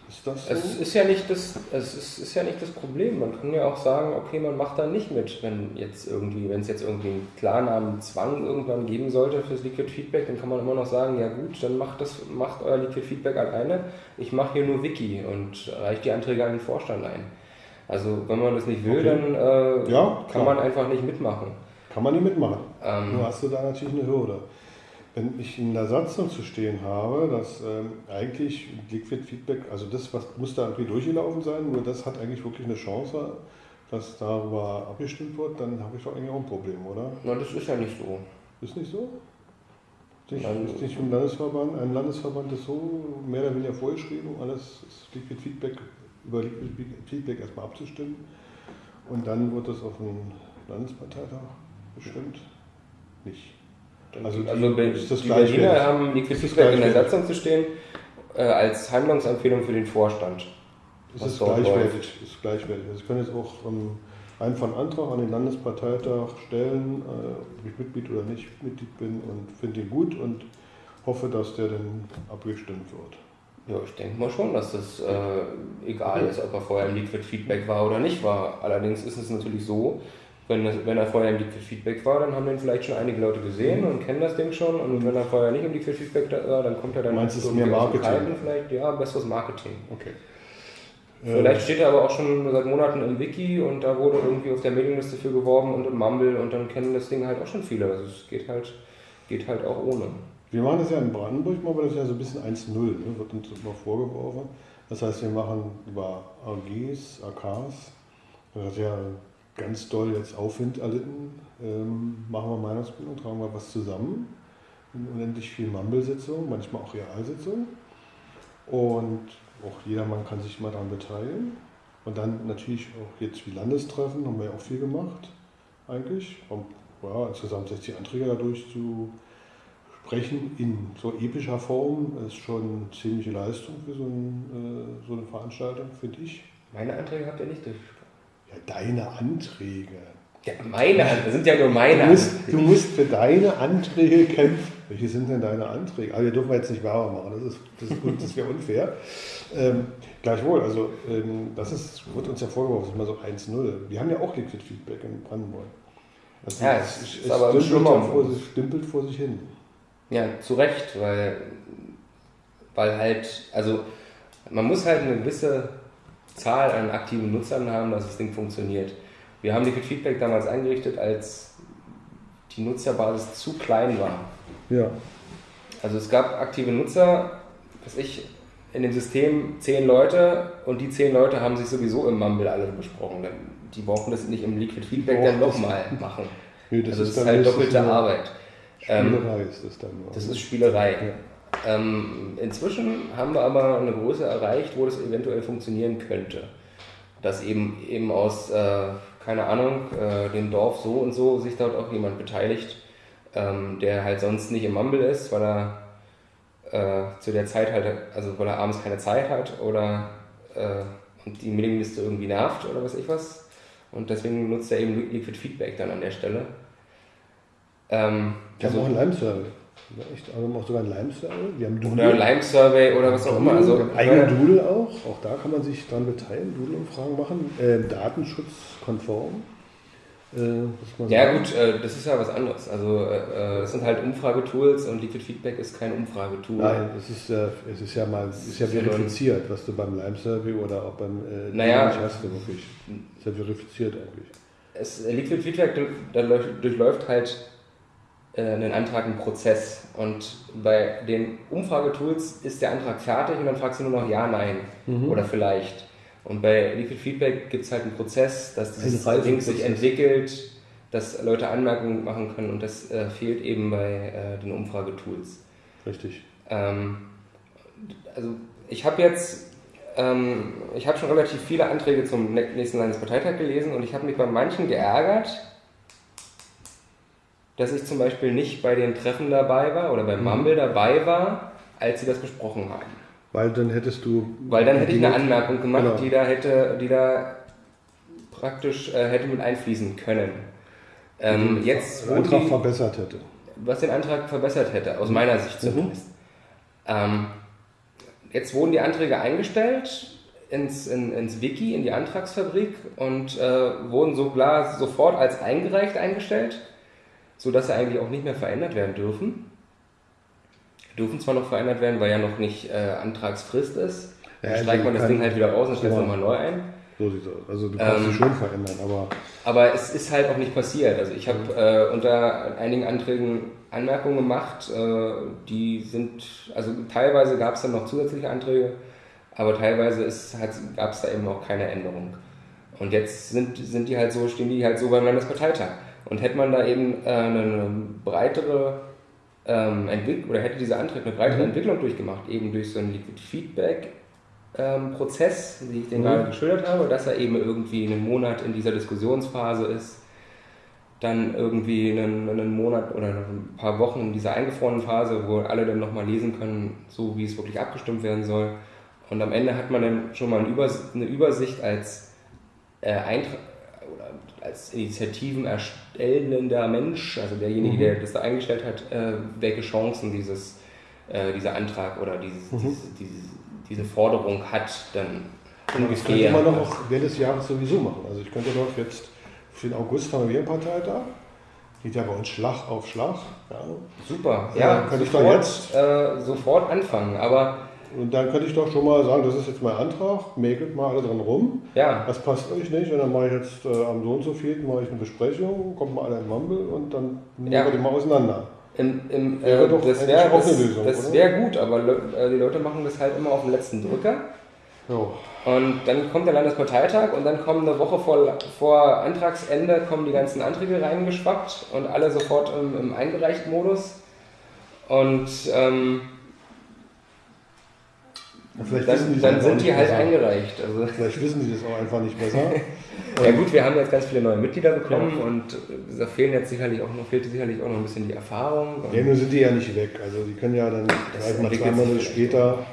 Ist das so? Es ist ja nicht das, es ist, ist ja nicht das Problem. Man kann ja auch sagen, okay, man macht da nicht mit, wenn jetzt irgendwie, wenn es jetzt irgendwie einen Klarnamen Zwang irgendwann geben sollte fürs Liquid Feedback, dann kann man immer noch sagen, ja gut, dann macht das, macht euer Liquid Feedback alleine. Ich mache hier nur Wiki und reiche die Anträge an den Vorstand ein. Also wenn man das nicht will, okay. dann äh, ja, kann man einfach nicht mitmachen. Kann man nicht mitmachen. Ähm, Nur hast du da natürlich eine Hürde. Wenn ich in der Satzung zu stehen habe, dass ähm, eigentlich Liquid Feedback, also das was muss da irgendwie durchgelaufen sein, nur das hat eigentlich wirklich eine Chance, dass darüber abgestimmt wird, dann habe ich doch eigentlich auch ein Problem, oder? Na, das ist ja nicht so. Ist nicht so? Nicht, ist nicht ein Landesverband, ein Landesverband ist so mehr oder weniger vorgeschrieben, alles Liquid Feedback über Liquid Feedback erstmal abzustimmen und dann wird das auf dem Landesparteitag bestimmt nicht. Also, die, also die Berliner haben Liquid Feedback in der Satzung zu stehen äh, als Handlungsempfehlung für den Vorstand. Das ist gleichwertig, ist gleichwertig. Also ich kann jetzt auch ähm, einen von Antrag an den Landesparteitag stellen, äh, ob ich Mitglied oder nicht Mitglied bin und finde ihn gut und hoffe, dass der dann abgestimmt wird. Ja, ich denke mal schon, dass das äh, egal ist, ob er vorher im Liquid Feedback war oder nicht war. Allerdings ist es natürlich so, wenn, das, wenn er vorher im Liquid Feedback war, dann haben den vielleicht schon einige Leute gesehen und kennen das Ding schon. Und wenn er vorher nicht im Liquid Feedback war, dann kommt er dann Meinst du, mehr Marketing? vielleicht. Ja, besseres Marketing. Okay. Vielleicht steht er aber auch schon seit Monaten im Wiki und da wurde irgendwie auf der Mailingliste für geworben und im Mumble und dann kennen das Ding halt auch schon viele. Also es geht halt, geht halt auch ohne. Wir machen das ja in Brandenburg, machen wir das ja so ein bisschen 1-0, ne? wird uns immer vorgeworfen. Das heißt, wir machen über AGs, AKs, das ja ganz doll jetzt Aufwind erlitten, ähm, machen wir Meinungsbildung, tragen wir was zusammen, in unendlich viel Mumble-Sitzungen, manchmal auch Realsitzungen. Und auch jedermann kann sich mal daran beteiligen. Und dann natürlich auch jetzt wie Landestreffen, haben wir ja auch viel gemacht, eigentlich. Um ja, insgesamt 60 Anträge dadurch zu sprechen in so epischer Form ist schon eine ziemliche Leistung für so, ein, äh, so eine Veranstaltung, finde ich. Meine Anträge habt ihr nicht durchgesprochen. Ja, deine Anträge. Ja, meine Anträge, das sind ja nur meine du musst, Anträge. Du musst für deine Anträge kämpfen. Welche sind denn deine Anträge? Aber wir dürfen jetzt nicht Werbung machen, das, ist, das, ist, das wäre unfair. Ähm, gleichwohl, also ähm, das ist, wird uns ja vorgeworfen, das ist mal so 1-0. Wir haben ja auch Liquid Feedback in Brandenburg. Also ja, es, es, ist es aber schlimmer. Vor sich, stimpelt vor sich hin. Ja, zu Recht, weil, weil halt, also man muss halt eine gewisse Zahl an aktiven Nutzern haben, dass das Ding funktioniert. Wir haben Liquid Feedback damals eingerichtet, als die Nutzerbasis zu klein war. Ja. Also es gab aktive Nutzer, was ich, in dem System zehn Leute und die zehn Leute haben sich sowieso im Mumble alle besprochen. Die brauchen das nicht im Liquid Feedback dann nochmal machen. (laughs) Nee, das also ist, das ist halt doppelte Arbeit. Spielerei ähm, ist das dann. Das ist Spielerei. Ja. Ähm, inzwischen haben wir aber eine Größe erreicht, wo das eventuell funktionieren könnte. Dass eben, eben aus, äh, keine Ahnung, äh, dem Dorf so und so sich dort auch jemand beteiligt, ähm, der halt sonst nicht im Mumble ist, weil er äh, zu der Zeit halt, also weil er abends keine Zeit hat oder äh, und die Mailingliste irgendwie nervt oder was ich was. Und deswegen nutzt er eben Liquid Feedback dann an der Stelle. Ähm, wir also, haben auch einen Lime-Survey. Echt, also wir haben auch sogar einen Lime-Survey. Wir haben Doodle. Oder Lime-Survey oder was auch immer. Also, eigene Doodle auch. Auch da kann man sich dran beteiligen, Doodle-Umfragen machen. Äh, datenschutzkonform. Äh, ja gut, äh, das ist ja was anderes. Also äh, es sind halt Umfragetools und Liquid Feedback ist kein Umfragetool. Nein, es ist, es ist ja mal ist ja verifiziert, was du beim Lime Survey oder auch beim äh, naja, hast du wirklich. Ist ja verifiziert eigentlich. Es, Liquid Feedback durchläuft halt äh, einen Antrag einen Prozess und bei den Umfragetools ist der Antrag fertig und dann fragst du nur noch Ja, Nein mhm. oder vielleicht. Und bei Liquid Feedback gibt es halt einen Prozess, dass dieses Ding sich entwickelt, dass Leute Anmerkungen machen können und das äh, fehlt eben bei äh, den Umfragetools. Richtig. Ähm, also ich habe jetzt, ähm, ich habe schon relativ viele Anträge zum nächsten Landesparteitag gelesen und ich habe mich bei manchen geärgert, dass ich zum Beispiel nicht bei den Treffen dabei war oder beim mhm. Mumble dabei war, als sie das besprochen haben. Weil dann hättest du. Weil dann hätte ich eine Anmerkung gemacht, genau. die da hätte, die da praktisch äh, hätte mit einfließen können. Ähm, jetzt, den Antrag die, verbessert hätte. Was den Antrag verbessert hätte, aus meiner Sicht mhm. zumindest. Mhm. Ähm, jetzt wurden die Anträge eingestellt ins, in, ins Wiki, in die Antragsfabrik und äh, wurden so klar sofort als eingereicht eingestellt, sodass sie eigentlich auch nicht mehr verändert werden dürfen dürfen zwar noch verändert werden, weil ja noch nicht äh, Antragsfrist ist. Dann ja, streicht man das Ding halt wieder raus und stellt es nochmal neu ein. So sieht es aus. Also du kannst ähm, es schon verändern, aber. Aber es ist halt auch nicht passiert. Also ich habe äh, unter einigen Anträgen Anmerkungen gemacht, äh, die sind, also teilweise gab es dann noch zusätzliche Anträge, aber teilweise gab es da eben auch keine Änderung. Und jetzt sind, sind die halt so, stehen die halt so beim Landesparteitag. Und hätte man da eben äh, eine breitere ähm, entwickelt oder hätte dieser Antrag eine breitere mhm. Entwicklung durchgemacht, eben durch so einen Liquid Feedback ähm, Prozess, wie ich den mhm. gerade geschildert habe, dass er eben irgendwie einen Monat in dieser Diskussionsphase ist, dann irgendwie einen, einen Monat oder ein paar Wochen in dieser eingefrorenen Phase, wo alle dann nochmal lesen können, so wie es wirklich abgestimmt werden soll. Und am Ende hat man dann schon mal eine Übersicht als äh, Eintrag als Initiativen erstellender Mensch, also derjenige, mhm. der das da eingestellt hat, äh, welche Chancen dieses, äh, dieser Antrag oder dieses, mhm. diese, diese, diese, Forderung hat, dann ungefähr. Das könnte man doch auch während des Jahres sowieso machen. Also ich könnte doch jetzt für den August haben wir einen Parteitag. Geht ja bei uns Schlag auf Schlag. Ja. Super, ja, ja könnte sofort, ich doch jetzt äh, sofort anfangen. Aber und dann könnte ich doch schon mal sagen, das ist jetzt mein Antrag, mäkelt mal alle dran rum. Ja. Das passt euch nicht. Und dann mache ich jetzt äh, am so und so viel mache ich eine Besprechung, kommt mal alle in Mumble und dann nehmen ja. wir die mal auseinander. Im, im, äh, das wäre auch das, eine Lösung. Das wäre gut, aber äh, die Leute machen das halt immer auf den letzten Drücker. Jo. Und dann kommt der Landesparteitag und dann kommen eine Woche vor, vor Antragsende kommen die ganzen Anträge reingeschwappt und alle sofort im, im eingereichten Modus. Und ähm, dann, dann sind die halt besser. eingereicht. Also. Vielleicht wissen die das auch einfach nicht besser. (laughs) ja gut, wir haben jetzt ganz viele neue Mitglieder bekommen ja. und da fehlen jetzt sicherlich auch noch, fehlt sicherlich auch noch ein bisschen die Erfahrung. Ja, nur sind die ja nicht weg. Also die können ja dann mal zwei Monate später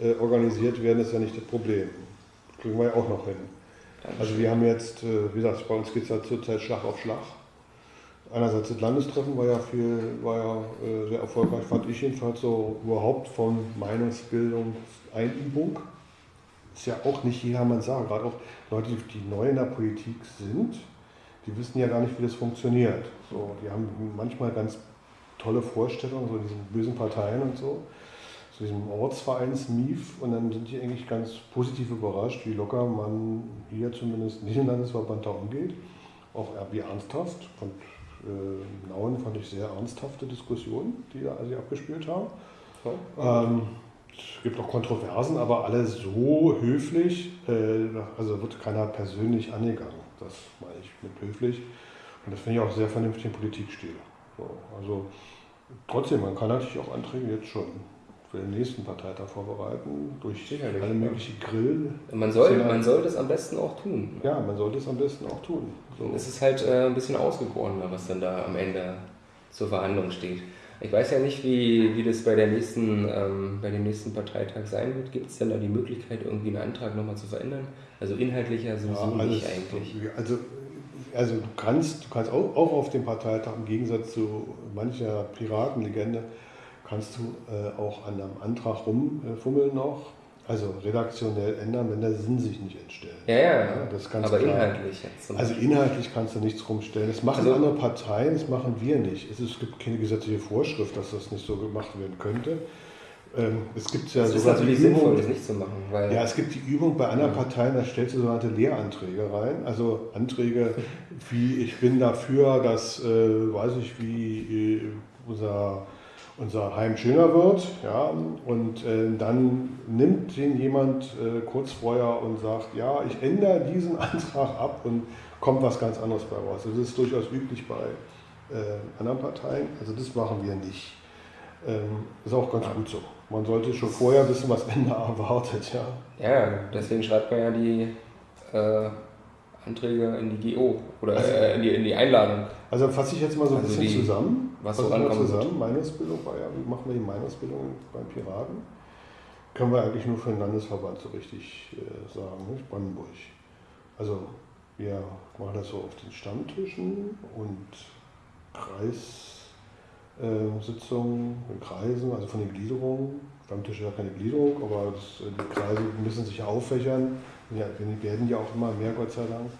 äh, organisiert werden, ist ja nicht das Problem. Das kriegen wir ja auch noch hin. Also wir haben jetzt, äh, wie gesagt, bei uns geht es ja zurzeit Schlag auf Schlag einerseits das Landestreffen war ja viel, war ja äh, sehr erfolgreich, fand ich jedenfalls so überhaupt von Meinungsbildungseinübung. Ist ja auch nicht jedermann sagen, gerade auch Leute, die neu in der Politik sind, die wissen ja gar nicht, wie das funktioniert. So, die haben manchmal ganz tolle Vorstellungen, so diesen bösen Parteien und so, zu diesem Ortsvereins-MIF und dann sind die eigentlich ganz positiv überrascht, wie locker man hier zumindest nicht im Landesverband da umgeht, auch wie ernsthaft. Und äh, Nauen fand ich sehr ernsthafte Diskussionen, die da also abgespielt haben. Ja. Ähm, es gibt auch Kontroversen, aber alle so höflich, äh, also wird keiner persönlich angegangen. Das meine ich mit höflich. Und das finde ich auch sehr vernünftig im Politikstil. So, also trotzdem, man kann natürlich auch Anträge jetzt schon für den nächsten Parteitag vorbereiten, durch Sicherlich, alle möglichen Grill. Man soll, man soll das am besten auch tun. Ja, man sollte es am besten auch tun. So. Es ist halt äh, ein bisschen ausgegorener, was dann da am Ende zur Verhandlung steht. Ich weiß ja nicht, wie, wie das bei, der nächsten, ähm, bei dem nächsten Parteitag sein wird. Gibt es denn da die Möglichkeit, irgendwie einen Antrag nochmal zu verändern? Also inhaltlicher sowieso ja, nicht eigentlich. Also, also du kannst, du kannst auch, auch auf dem Parteitag im Gegensatz zu mancher Piratenlegende, kannst du äh, auch an einem Antrag rumfummeln noch also redaktionell ändern, wenn der Sinn sich nicht entstellt. Ja, ja, ja. das ganz aber klar. inhaltlich jetzt. Also inhaltlich kannst du nichts rumstellen. Das machen also, andere Parteien, das machen wir nicht. Es, es, gibt keine gesetzliche Vorschrift, dass das nicht so gemacht werden könnte. Ähm, es gibt ja das ist natürlich sinnvoll, das nicht zu machen. Weil ja, es gibt die Übung bei anderen Parteien, da stellst du sogenannte Lehranträge rein. Also Anträge wie, ich bin dafür, dass, äh, weiß ich, wie äh, unser unser Heim schöner wird. Ja, und äh, dann nimmt den jemand äh, kurz vorher und sagt, ja, ich ändere diesen (laughs) Antrag ab und kommt was ganz anderes bei raus. Das ist durchaus üblich bei äh, anderen Parteien. Also das machen wir nicht. Ähm, ist auch ganz gut so. Man sollte schon vorher wissen, was Ende (laughs) erwartet. Ja, ja deswegen schreibt man ja die äh, Anträge in die GO oder also, äh, in, die, in die Einladung. Also fasse ich jetzt mal so ein also bisschen die, zusammen. Was so mal zusammen. Meinungsbildung war ja, wie machen wir die Meinungsbildung beim Piraten? Können wir eigentlich nur für den Landesverband so richtig äh, sagen, nicht? Brandenburg. Also wir machen das so auf den Stammtischen und Kreissitzungen äh, Kreisen, also von den Gliederungen. Stammtisch ist ja keine Gliederung, aber das, äh, die Kreise müssen sich auffächern ja, wir werden ja auch immer mehr, Gott sei Dank.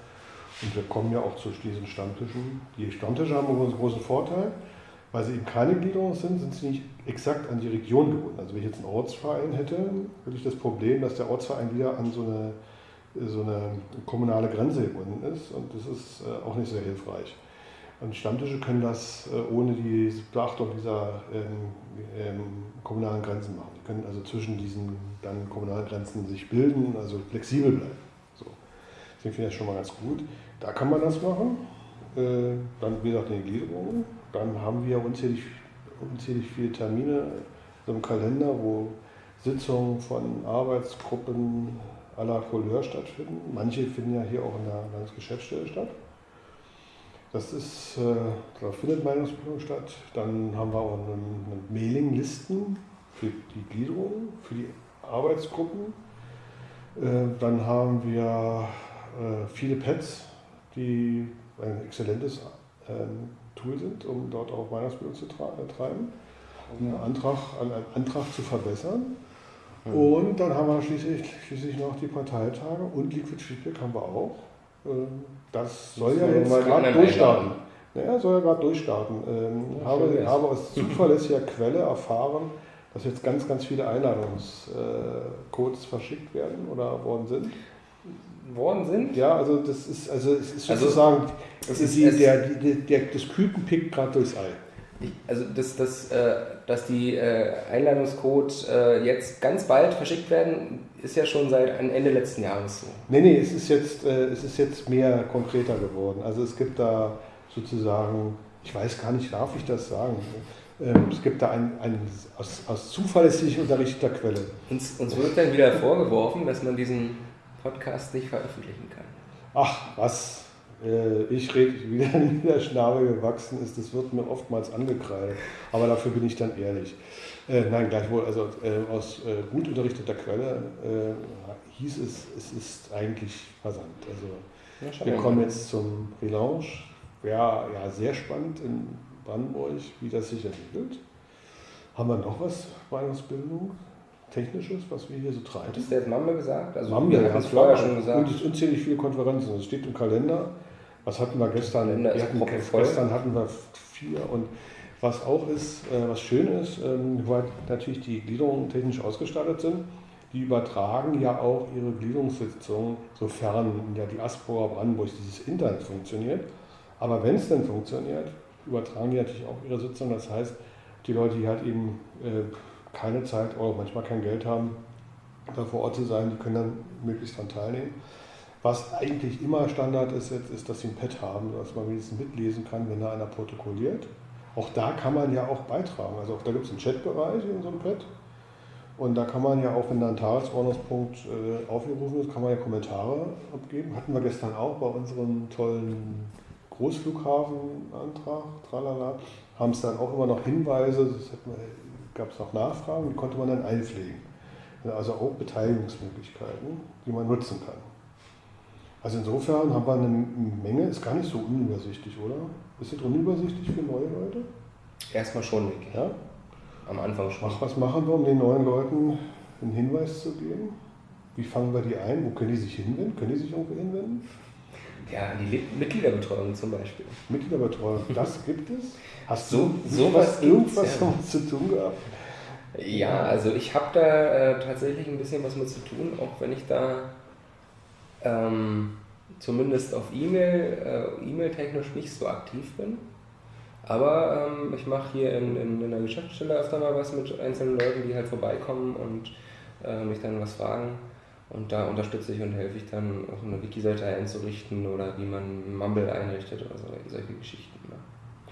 Und wir kommen ja auch zu diesen Stammtischen. Die Stammtische haben einen großen Vorteil, weil sie eben keine Gliederung sind, sind sie nicht exakt an die Region gebunden. Also wenn ich jetzt einen Ortsverein hätte, hätte ich das Problem, dass der Ortsverein wieder an so eine, so eine kommunale Grenze gebunden ist und das ist äh, auch nicht sehr hilfreich. Und Stammtische können das äh, ohne die Beachtung dieser ähm, ähm, kommunalen Grenzen machen. Die können also zwischen diesen dann kommunalen Grenzen sich bilden, also flexibel bleiben. So. Deswegen finde ich das schon mal ganz gut. Da kann man das machen. Äh, dann, wie gesagt, die Gliederung. Dann haben wir unzählig, unzählig viele Termine im Kalender, wo Sitzungen von Arbeitsgruppen aller Couleur stattfinden. Manche finden ja hier auch in der Landesgeschäftsstelle statt. Das ist, äh, da findet Meinungsbildung statt. Dann haben wir auch eine, Mailinglisten für die Gliederung, für die Arbeitsgruppen. Äh, dann haben wir äh, viele Pads, die ein exzellentes Tool sind, um dort auch Meinungsbildung zu treiben, um einen Antrag, einen Antrag zu verbessern. Mhm. Und dann haben wir schließlich, schließlich noch die Parteitage und Liquid Feedback haben wir auch. Ähm, das soll ja jetzt gerade durchstarten. Naja, soll ja gerade durchstarten. Ähm, ja, habe, habe aus zuverlässiger Quelle erfahren, dass jetzt ganz, ganz viele Einladungscodes verschickt werden oder worden sind. Worden sind? Ja, also das ist, also es ist also sozusagen, das ist die, der, der, der, das Küken pickt gerade durchs Ei. Also, dass, dass, äh, dass die äh, Einladungscodes äh, jetzt ganz bald verschickt werden, ist ja schon seit Ende letzten Jahres so. Nee, nee, es ist jetzt, es ist jetzt mehr konkreter geworden. Also es gibt da sozusagen, ich weiß gar nicht, darf ich das sagen? Ähm, es gibt da einen, einen aus, aus zuverlässig unterrichteter Quelle. Uns, uns wird dann wieder vorgeworfen, dass man diesen Podcast nicht veröffentlichen kann. Ach, was? Äh, ich rede, (laughs) wie der Schnabel gewachsen ist, das wird mir oftmals angekreidet. Aber dafür bin ich dann ehrlich. Äh, nein, gleichwohl, also äh, aus äh, gut unterrichteter Quelle hieß es, es ist eigentlich versandt. Also ja, wir kommen jetzt zum Relaunch. Ja, ja, sehr spannend in Brandenburg, wie das sich entwickelt. Haben wir noch was Meinungsbildung? Technisches, was wir hier so treiben? Hat das jetzt Mamme gesagt? Also Mamme, wir haben es vorher schon gesagt. Und es unzählig viele Konferenzen. Es steht im Kalender. Was hatten wir gestern? Wir hatten, gestern hatten wir vier und was auch ist, äh, was schön ist, ähm, weil natürlich die Gliederungen technisch ausgestattet sind, die übertragen ja auch ihre Gliederungssitzungen, sofern ja die Asburger Brandenburg dieses Internet funktioniert. Aber wenn es denn funktioniert, übertragen die natürlich auch ihre Sitzung. Das heißt, die Leute, die halt eben äh, keine Zeit oder manchmal kein Geld haben, da vor Ort zu sein, die können dann möglichst daran teilnehmen. Was eigentlich immer Standard ist jetzt, ist, dass sie ein Pad haben, dass man wenigstens mitlesen kann, wenn da einer protokolliert. Auch da kann man ja auch beitragen. Also auch da gibt es einen Chatbereich in so einem Pad. Und da kann man ja auch, wenn da ein Tagesordnungspunkt äh, aufgerufen ist, kann man ja Kommentare abgeben. Hatten wir gestern auch bei unserem tollen Großflughafenantrag, tralala, haben es dann auch immer noch Hinweise, gab es noch Nachfragen, die konnte man dann einpflegen. Also auch Beteiligungsmöglichkeiten, die man nutzen kann. Also insofern haben wir eine Menge, ist gar nicht so unübersichtlich, oder? Ist das unübersichtlich für neue Leute? Erstmal schon, denke Ja? Am Anfang schon. Ach, was machen wir, um den neuen Leuten einen Hinweis zu geben? Wie fangen wir die ein? Wo können die sich hinwenden? Können die sich irgendwo hinwenden? Ja, die Le- Mitgliederbetreuung zum Beispiel. Mitgliederbetreuung, das gibt es? Hast So- du sowas was, irgendwas ja. damit zu tun gehabt? Ja, also ich habe da äh, tatsächlich ein bisschen was mit zu tun, auch wenn ich da ähm, zumindest auf E-Mail, äh, E-Mail-technisch nicht so aktiv bin. Aber ähm, ich mache hier in, in, in der Geschäftsstelle öfter mal was mit einzelnen Leuten, die halt vorbeikommen und äh, mich dann was fragen. Und da unterstütze ich und helfe ich dann, auch eine Wiki-Seite einzurichten oder wie man Mumble einrichtet oder so, solche Geschichten. Ne?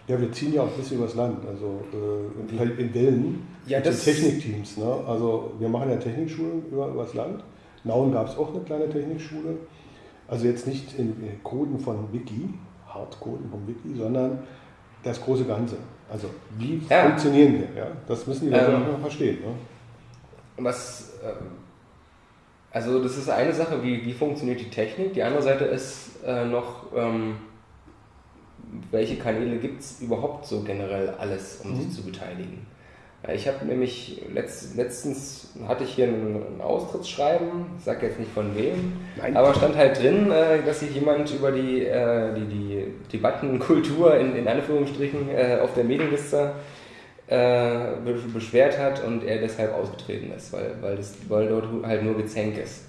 Ja, wir ziehen ja auch ein bisschen übers Land, also äh, in, in Wellen. Ja, mit den Technikteams. Ne? Also wir machen ja Technikschulen über, übers Land. Nauen gab es auch eine kleine Technikschule. Also jetzt nicht in in Coden von Wiki, Hardcoden vom Wiki, sondern das große Ganze. Also wie Ja. funktionieren wir? Ja? Das müssen die Leute Ähm, auch mal verstehen. Ne? Was, ähm, also das ist eine Sache, wie, wie funktioniert die Technik. Die andere Seite ist äh, noch, ähm, welche Kanäle gibt es überhaupt so generell alles, um Mhm. sich zu beteiligen. Ja, Ich habe nämlich letzt, letztens hatte ich hier ein, ein Austrittsschreiben, ich sage jetzt nicht von wem, Nein. aber stand halt drin, äh, dass sich jemand über die, äh, die, die Debattenkultur in, in Anführungsstrichen äh, auf der Mailingliste äh, be- beschwert hat und er deshalb ausgetreten ist, weil, weil, das, weil dort halt nur Gezänk ist.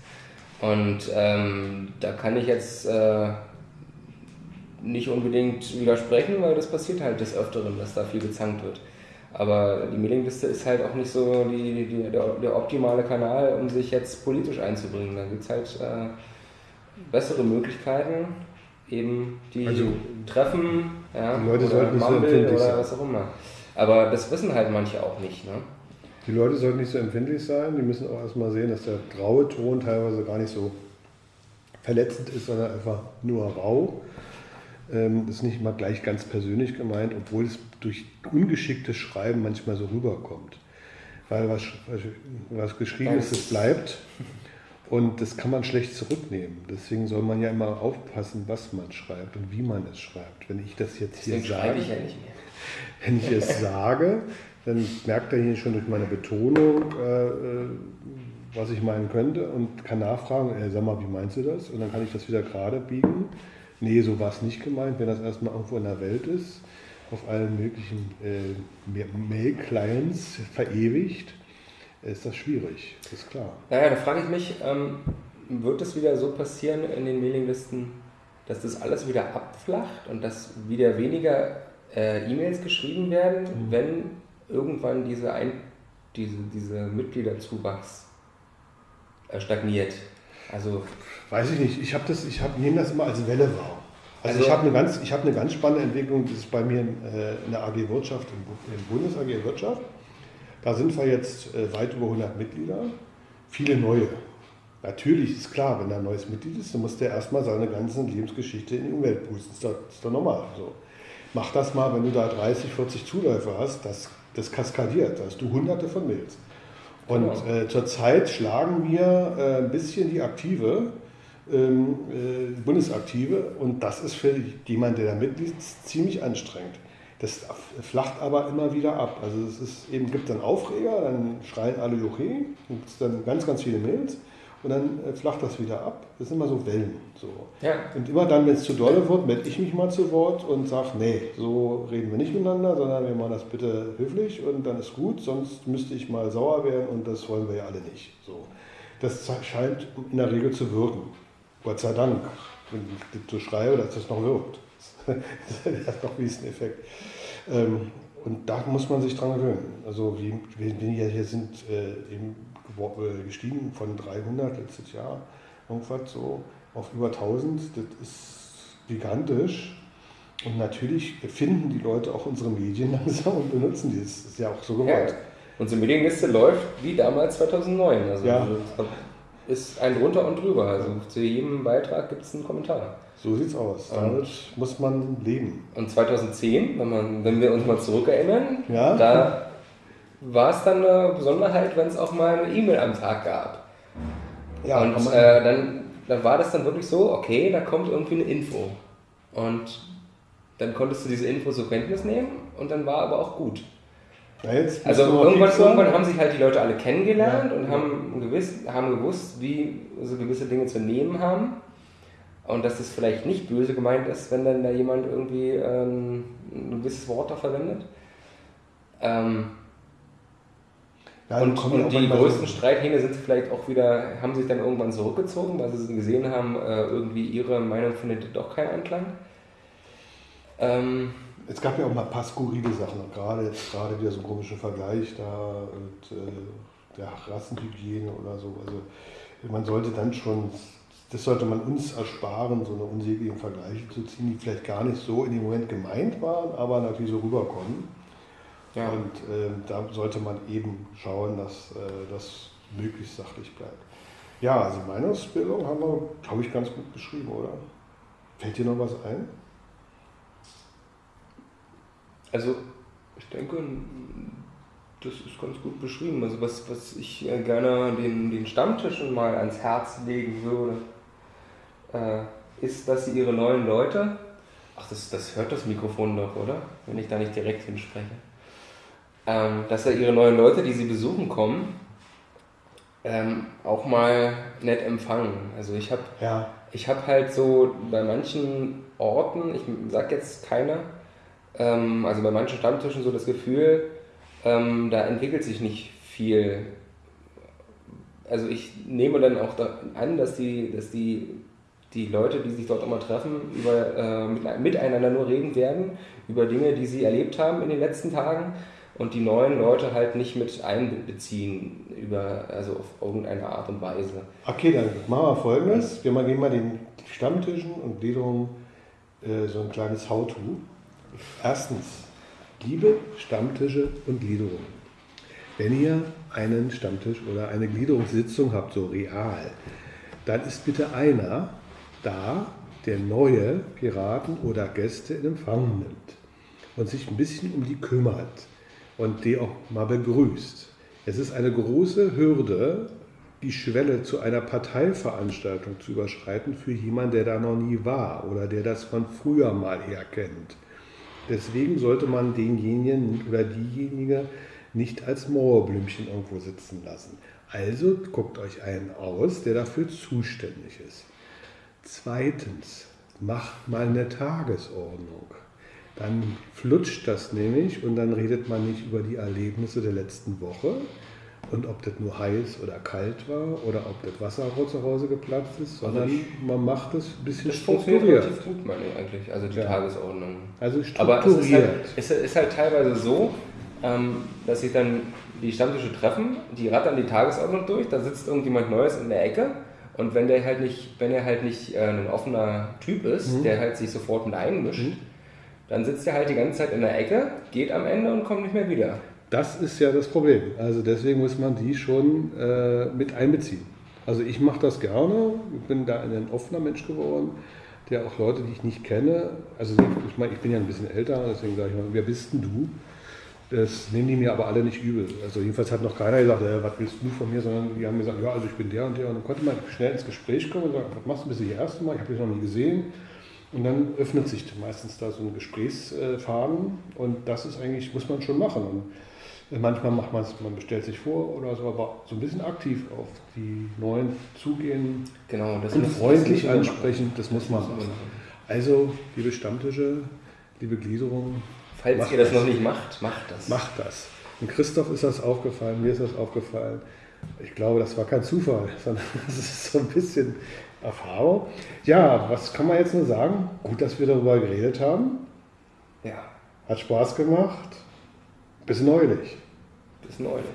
Und ähm, da kann ich jetzt äh, nicht unbedingt widersprechen, weil das passiert halt des Öfteren, dass da viel gezankt wird. Aber die Mailingliste ist halt auch nicht so die, die, der, der optimale Kanal, um sich jetzt politisch einzubringen. Da gibt es halt äh, bessere Möglichkeiten, eben die Also, Treffen, ja, Leute oder sollten Mumble oder was auch immer. Aber das wissen halt manche auch nicht. Ne? Die Leute sollten nicht so empfindlich sein. Die müssen auch erstmal sehen, dass der graue Ton teilweise gar nicht so verletzend ist, sondern einfach nur rau. Ähm, ist nicht immer gleich ganz persönlich gemeint, obwohl es durch ungeschicktes Schreiben manchmal so rüberkommt. Weil was, was geschrieben ist, es bleibt. Und das kann man schlecht zurücknehmen. Deswegen soll man ja immer aufpassen, was man schreibt und wie man es schreibt. Wenn ich das jetzt hier Deswegen sage, schreibe ich ja nicht mehr. Wenn ich es sage, dann merkt er hier schon durch meine Betonung, äh, äh, was ich meinen könnte und kann nachfragen, äh, sag mal, wie meinst du das? Und dann kann ich das wieder gerade biegen. Nee, so war es nicht gemeint. Wenn das erstmal irgendwo in der Welt ist, auf allen möglichen äh, Mail-Clients verewigt, ist das schwierig, das ist klar. Naja, da frage ich mich, ähm, wird es wieder so passieren in den Mailinglisten, dass das alles wieder abflacht und dass wieder weniger äh, E-Mails geschrieben werden, Mhm. wenn irgendwann diese, Ein diese, diese Mitgliederzuwachs äh, stagniert? Also, Weiß ich nicht. Ich habe das, ich hab, nehme das immer als Welle wahr. Also, Also- ich habe eine ganz, ich habe eine ganz spannende Entwicklung. Das ist bei mir in, äh, in der AG Wirtschaft, im, im Bundes AG Wirtschaft. Da sind wir jetzt äh, weit über 100 Mitglieder, viele neue. Natürlich ist klar, wenn da ein neues Mitglied ist, dann muss der erstmal seine ganze Lebensgeschichte in die Umwelt pusten. Das ist doch, das ist doch normal. So. Mach das mal, wenn du da 30, 40 Zuläufer hast, das, das kaskadiert. Da hast du hunderte von Mails. Und Genau. äh, zurzeit schlagen wir äh, ein bisschen die Aktive, ähm, äh, Bundesaktive, und das ist für jemanden, der da Mitglied ist, ziemlich anstrengend. Das flacht aber immer wieder ab. Also es ist eben, gibt dann Aufreger, dann schreien alle Juche, dann gibt es dann ganz, ganz viele Mails und dann äh, flacht das wieder ab. Das sind immer so Wellen. So. ja, Und immer dann, wenn es zu dolle wird, melde ich mich mal zu Wort und sage, nee, so reden wir nicht miteinander, sondern wir machen das bitte höflich und dann ist gut, sonst müsste ich mal sauer werden und das wollen wir ja alle nicht. So. Das scheint in der Regel zu wirken. Gott sei Dank, wenn ich so schreibe, dass das noch wirkt. (laughs) das hat noch diesen Effekt. Ähm, und da muss man sich dran gewöhnen. Also wie, wir, hier sind äh, eben gestiegen von 300 letztes Jahr, irgendwas so, auf über 1000. Das ist gigantisch. Und natürlich finden die Leute auch unsere Medien (laughs) langsam und benutzen die. Das ist ja auch so ja. gewollt. Unsere Mailingliste läuft wie damals 2009. Also, Ja. ist ein drunter und drüber. Also zu jedem Beitrag gibt es einen Kommentar. So sieht's aus. Damit muss man leben. Und 2010, wenn, man, wenn wir uns mal zurückerinnern, Ja. da war es dann eine Besonderheit, wenn es auch mal eine E-Mail am Tag gab. Ja, und äh, dann, dann war das dann wirklich so, okay, da kommt irgendwie eine Info. Und dann konntest du diese Info zur Kenntnis nehmen und dann war aber auch gut. Ja, Also irgendwann, irgendwann haben sich halt die Leute alle kennengelernt Ja. und haben, gewiss, haben gewusst, wie so gewisse Dinge zu nehmen haben. Und dass das vielleicht nicht böse gemeint ist, wenn dann da jemand irgendwie ähm, ein gewisses Wort da verwendet. Ähm, Ja, und, und die größten Streithähne sind vielleicht auch wieder, haben sich dann irgendwann zurückgezogen, weil sie gesehen haben, äh, irgendwie ihre Meinung findet doch keinen Anklang. Ähm, Es gab ja auch mal ein paar skurrile Sachen, gerade jetzt gerade wieder so einen komischen Vergleich da mit äh, der Rassenhygiene oder so. Also man sollte dann schon, das sollte man uns ersparen, so eine unsäglichen Vergleiche zu ziehen, die vielleicht gar nicht so in dem Moment gemeint waren, aber natürlich so rüberkommen. Ja. Und äh, da sollte man eben schauen, dass äh, das möglichst sachlich bleibt. Ja, also Meinungsbildung haben wir, glaube ich, ganz gut beschrieben, oder? Fällt dir noch was ein? Also, ich denke, das ist ganz gut beschrieben. Also, was, was ich äh, gerne den, den Stammtischen mal ans Herz legen würde, äh, ist, dass sie ihre neuen Leute, ach, das, das hört das Mikrofon doch, oder? Wenn ich da nicht direkt hinspreche. Ähm, dass er ihre neuen Leute, die sie besuchen kommen, ähm, auch mal nett empfangen. Also, ich habe Ja. ich habe halt so bei manchen Orten, ich sag jetzt keiner, ähm, also bei manchen Stammtischen so das Gefühl, ähm, da entwickelt sich nicht viel. Also ich nehme dann auch da an, dass die, dass die, die Leute, die sich dort immer treffen, über, äh, mit, miteinander nur reden werden, über Dinge, die sie erlebt haben in den letzten Tagen und die neuen Leute halt nicht mit einbeziehen, über, also auf irgendeine Art und Weise. Okay, dann machen wir folgendes. Wir geben mal den Stammtischen und Gliederungen äh, so ein kleines How-To. Erstens, liebe Stammtische und Gliederungen. Wenn ihr einen Stammtisch oder eine Gliederungssitzung habt, so real, dann ist bitte einer da, der neue Piraten oder Gäste in Empfang nimmt und sich ein bisschen um die kümmert und die auch mal begrüßt. Es ist eine große Hürde, die Schwelle zu einer Parteiveranstaltung zu überschreiten für jemanden, der da noch nie war oder der das von früher mal her kennt. Deswegen sollte man denjenigen oder diejenige nicht als Mauerblümchen irgendwo sitzen lassen. Also guckt euch einen aus, der dafür zuständig ist. Zweitens, macht mal eine Tagesordnung. Dann flutscht das nämlich und dann redet man nicht über die Erlebnisse der letzten Woche und ob das nur heiß oder kalt war oder ob das Wasser zu Hause geplatzt ist, sondern man macht es ein bisschen Das funktioniert strukturiert. relativ gut, meine ich eigentlich, also die Ja. Tagesordnung. Also Aber es ist strukturiert. halt, es ist halt teilweise so, ähm, dass sich dann die Stammtische treffen, die rattern die Tagesordnung durch, da sitzt irgendjemand Neues in der Ecke und wenn der halt nicht, wenn er halt nicht äh, ein offener Typ ist, Mhm. der halt sich sofort mit einmischt, Mhm. Dann sitzt er halt die ganze Zeit in der Ecke, geht am Ende und kommt nicht mehr wieder. Das ist ja das Problem. Also deswegen muss man die schon äh, mit einbeziehen. Also ich mache das gerne. Ich bin da ein offener Mensch geworden, der auch Leute, die ich nicht kenne, also ich meine, ich bin ja ein bisschen älter, deswegen sage ich mal, wer bist denn du? Das nehmen die mir aber alle nicht übel. Also jedenfalls hat noch keiner gesagt, äh, was willst du von mir, sondern die haben gesagt, ja, also ich bin der und der. Und dann konnte man schnell ins Gespräch kommen und sagen, was machst du bis das erste Mal? Ich habe dich noch nie gesehen. Und dann öffnet sich meistens da so ein Gesprächsfaden und das ist eigentlich, muss man schon machen. Und manchmal macht man es, man bestellt sich vor oder so, aber so ein bisschen aktiv auf die Neuen zugehen Genau, das und muss- freundlich das ansprechen, das muss man machen. machen. Also, liebe Stammtische, liebe Gliederungen, Falls ihr das das. noch nicht macht, macht das. macht das. Und Christoph ist das aufgefallen, mir ist das aufgefallen. Ich glaube, das war kein Zufall, sondern (laughs) das ist so ein bisschen Erfahrung. Ja, was kann man jetzt nur sagen? Gut, dass wir darüber geredet haben. Ja, Hat Spaß gemacht. Bis neulich. bis neulich.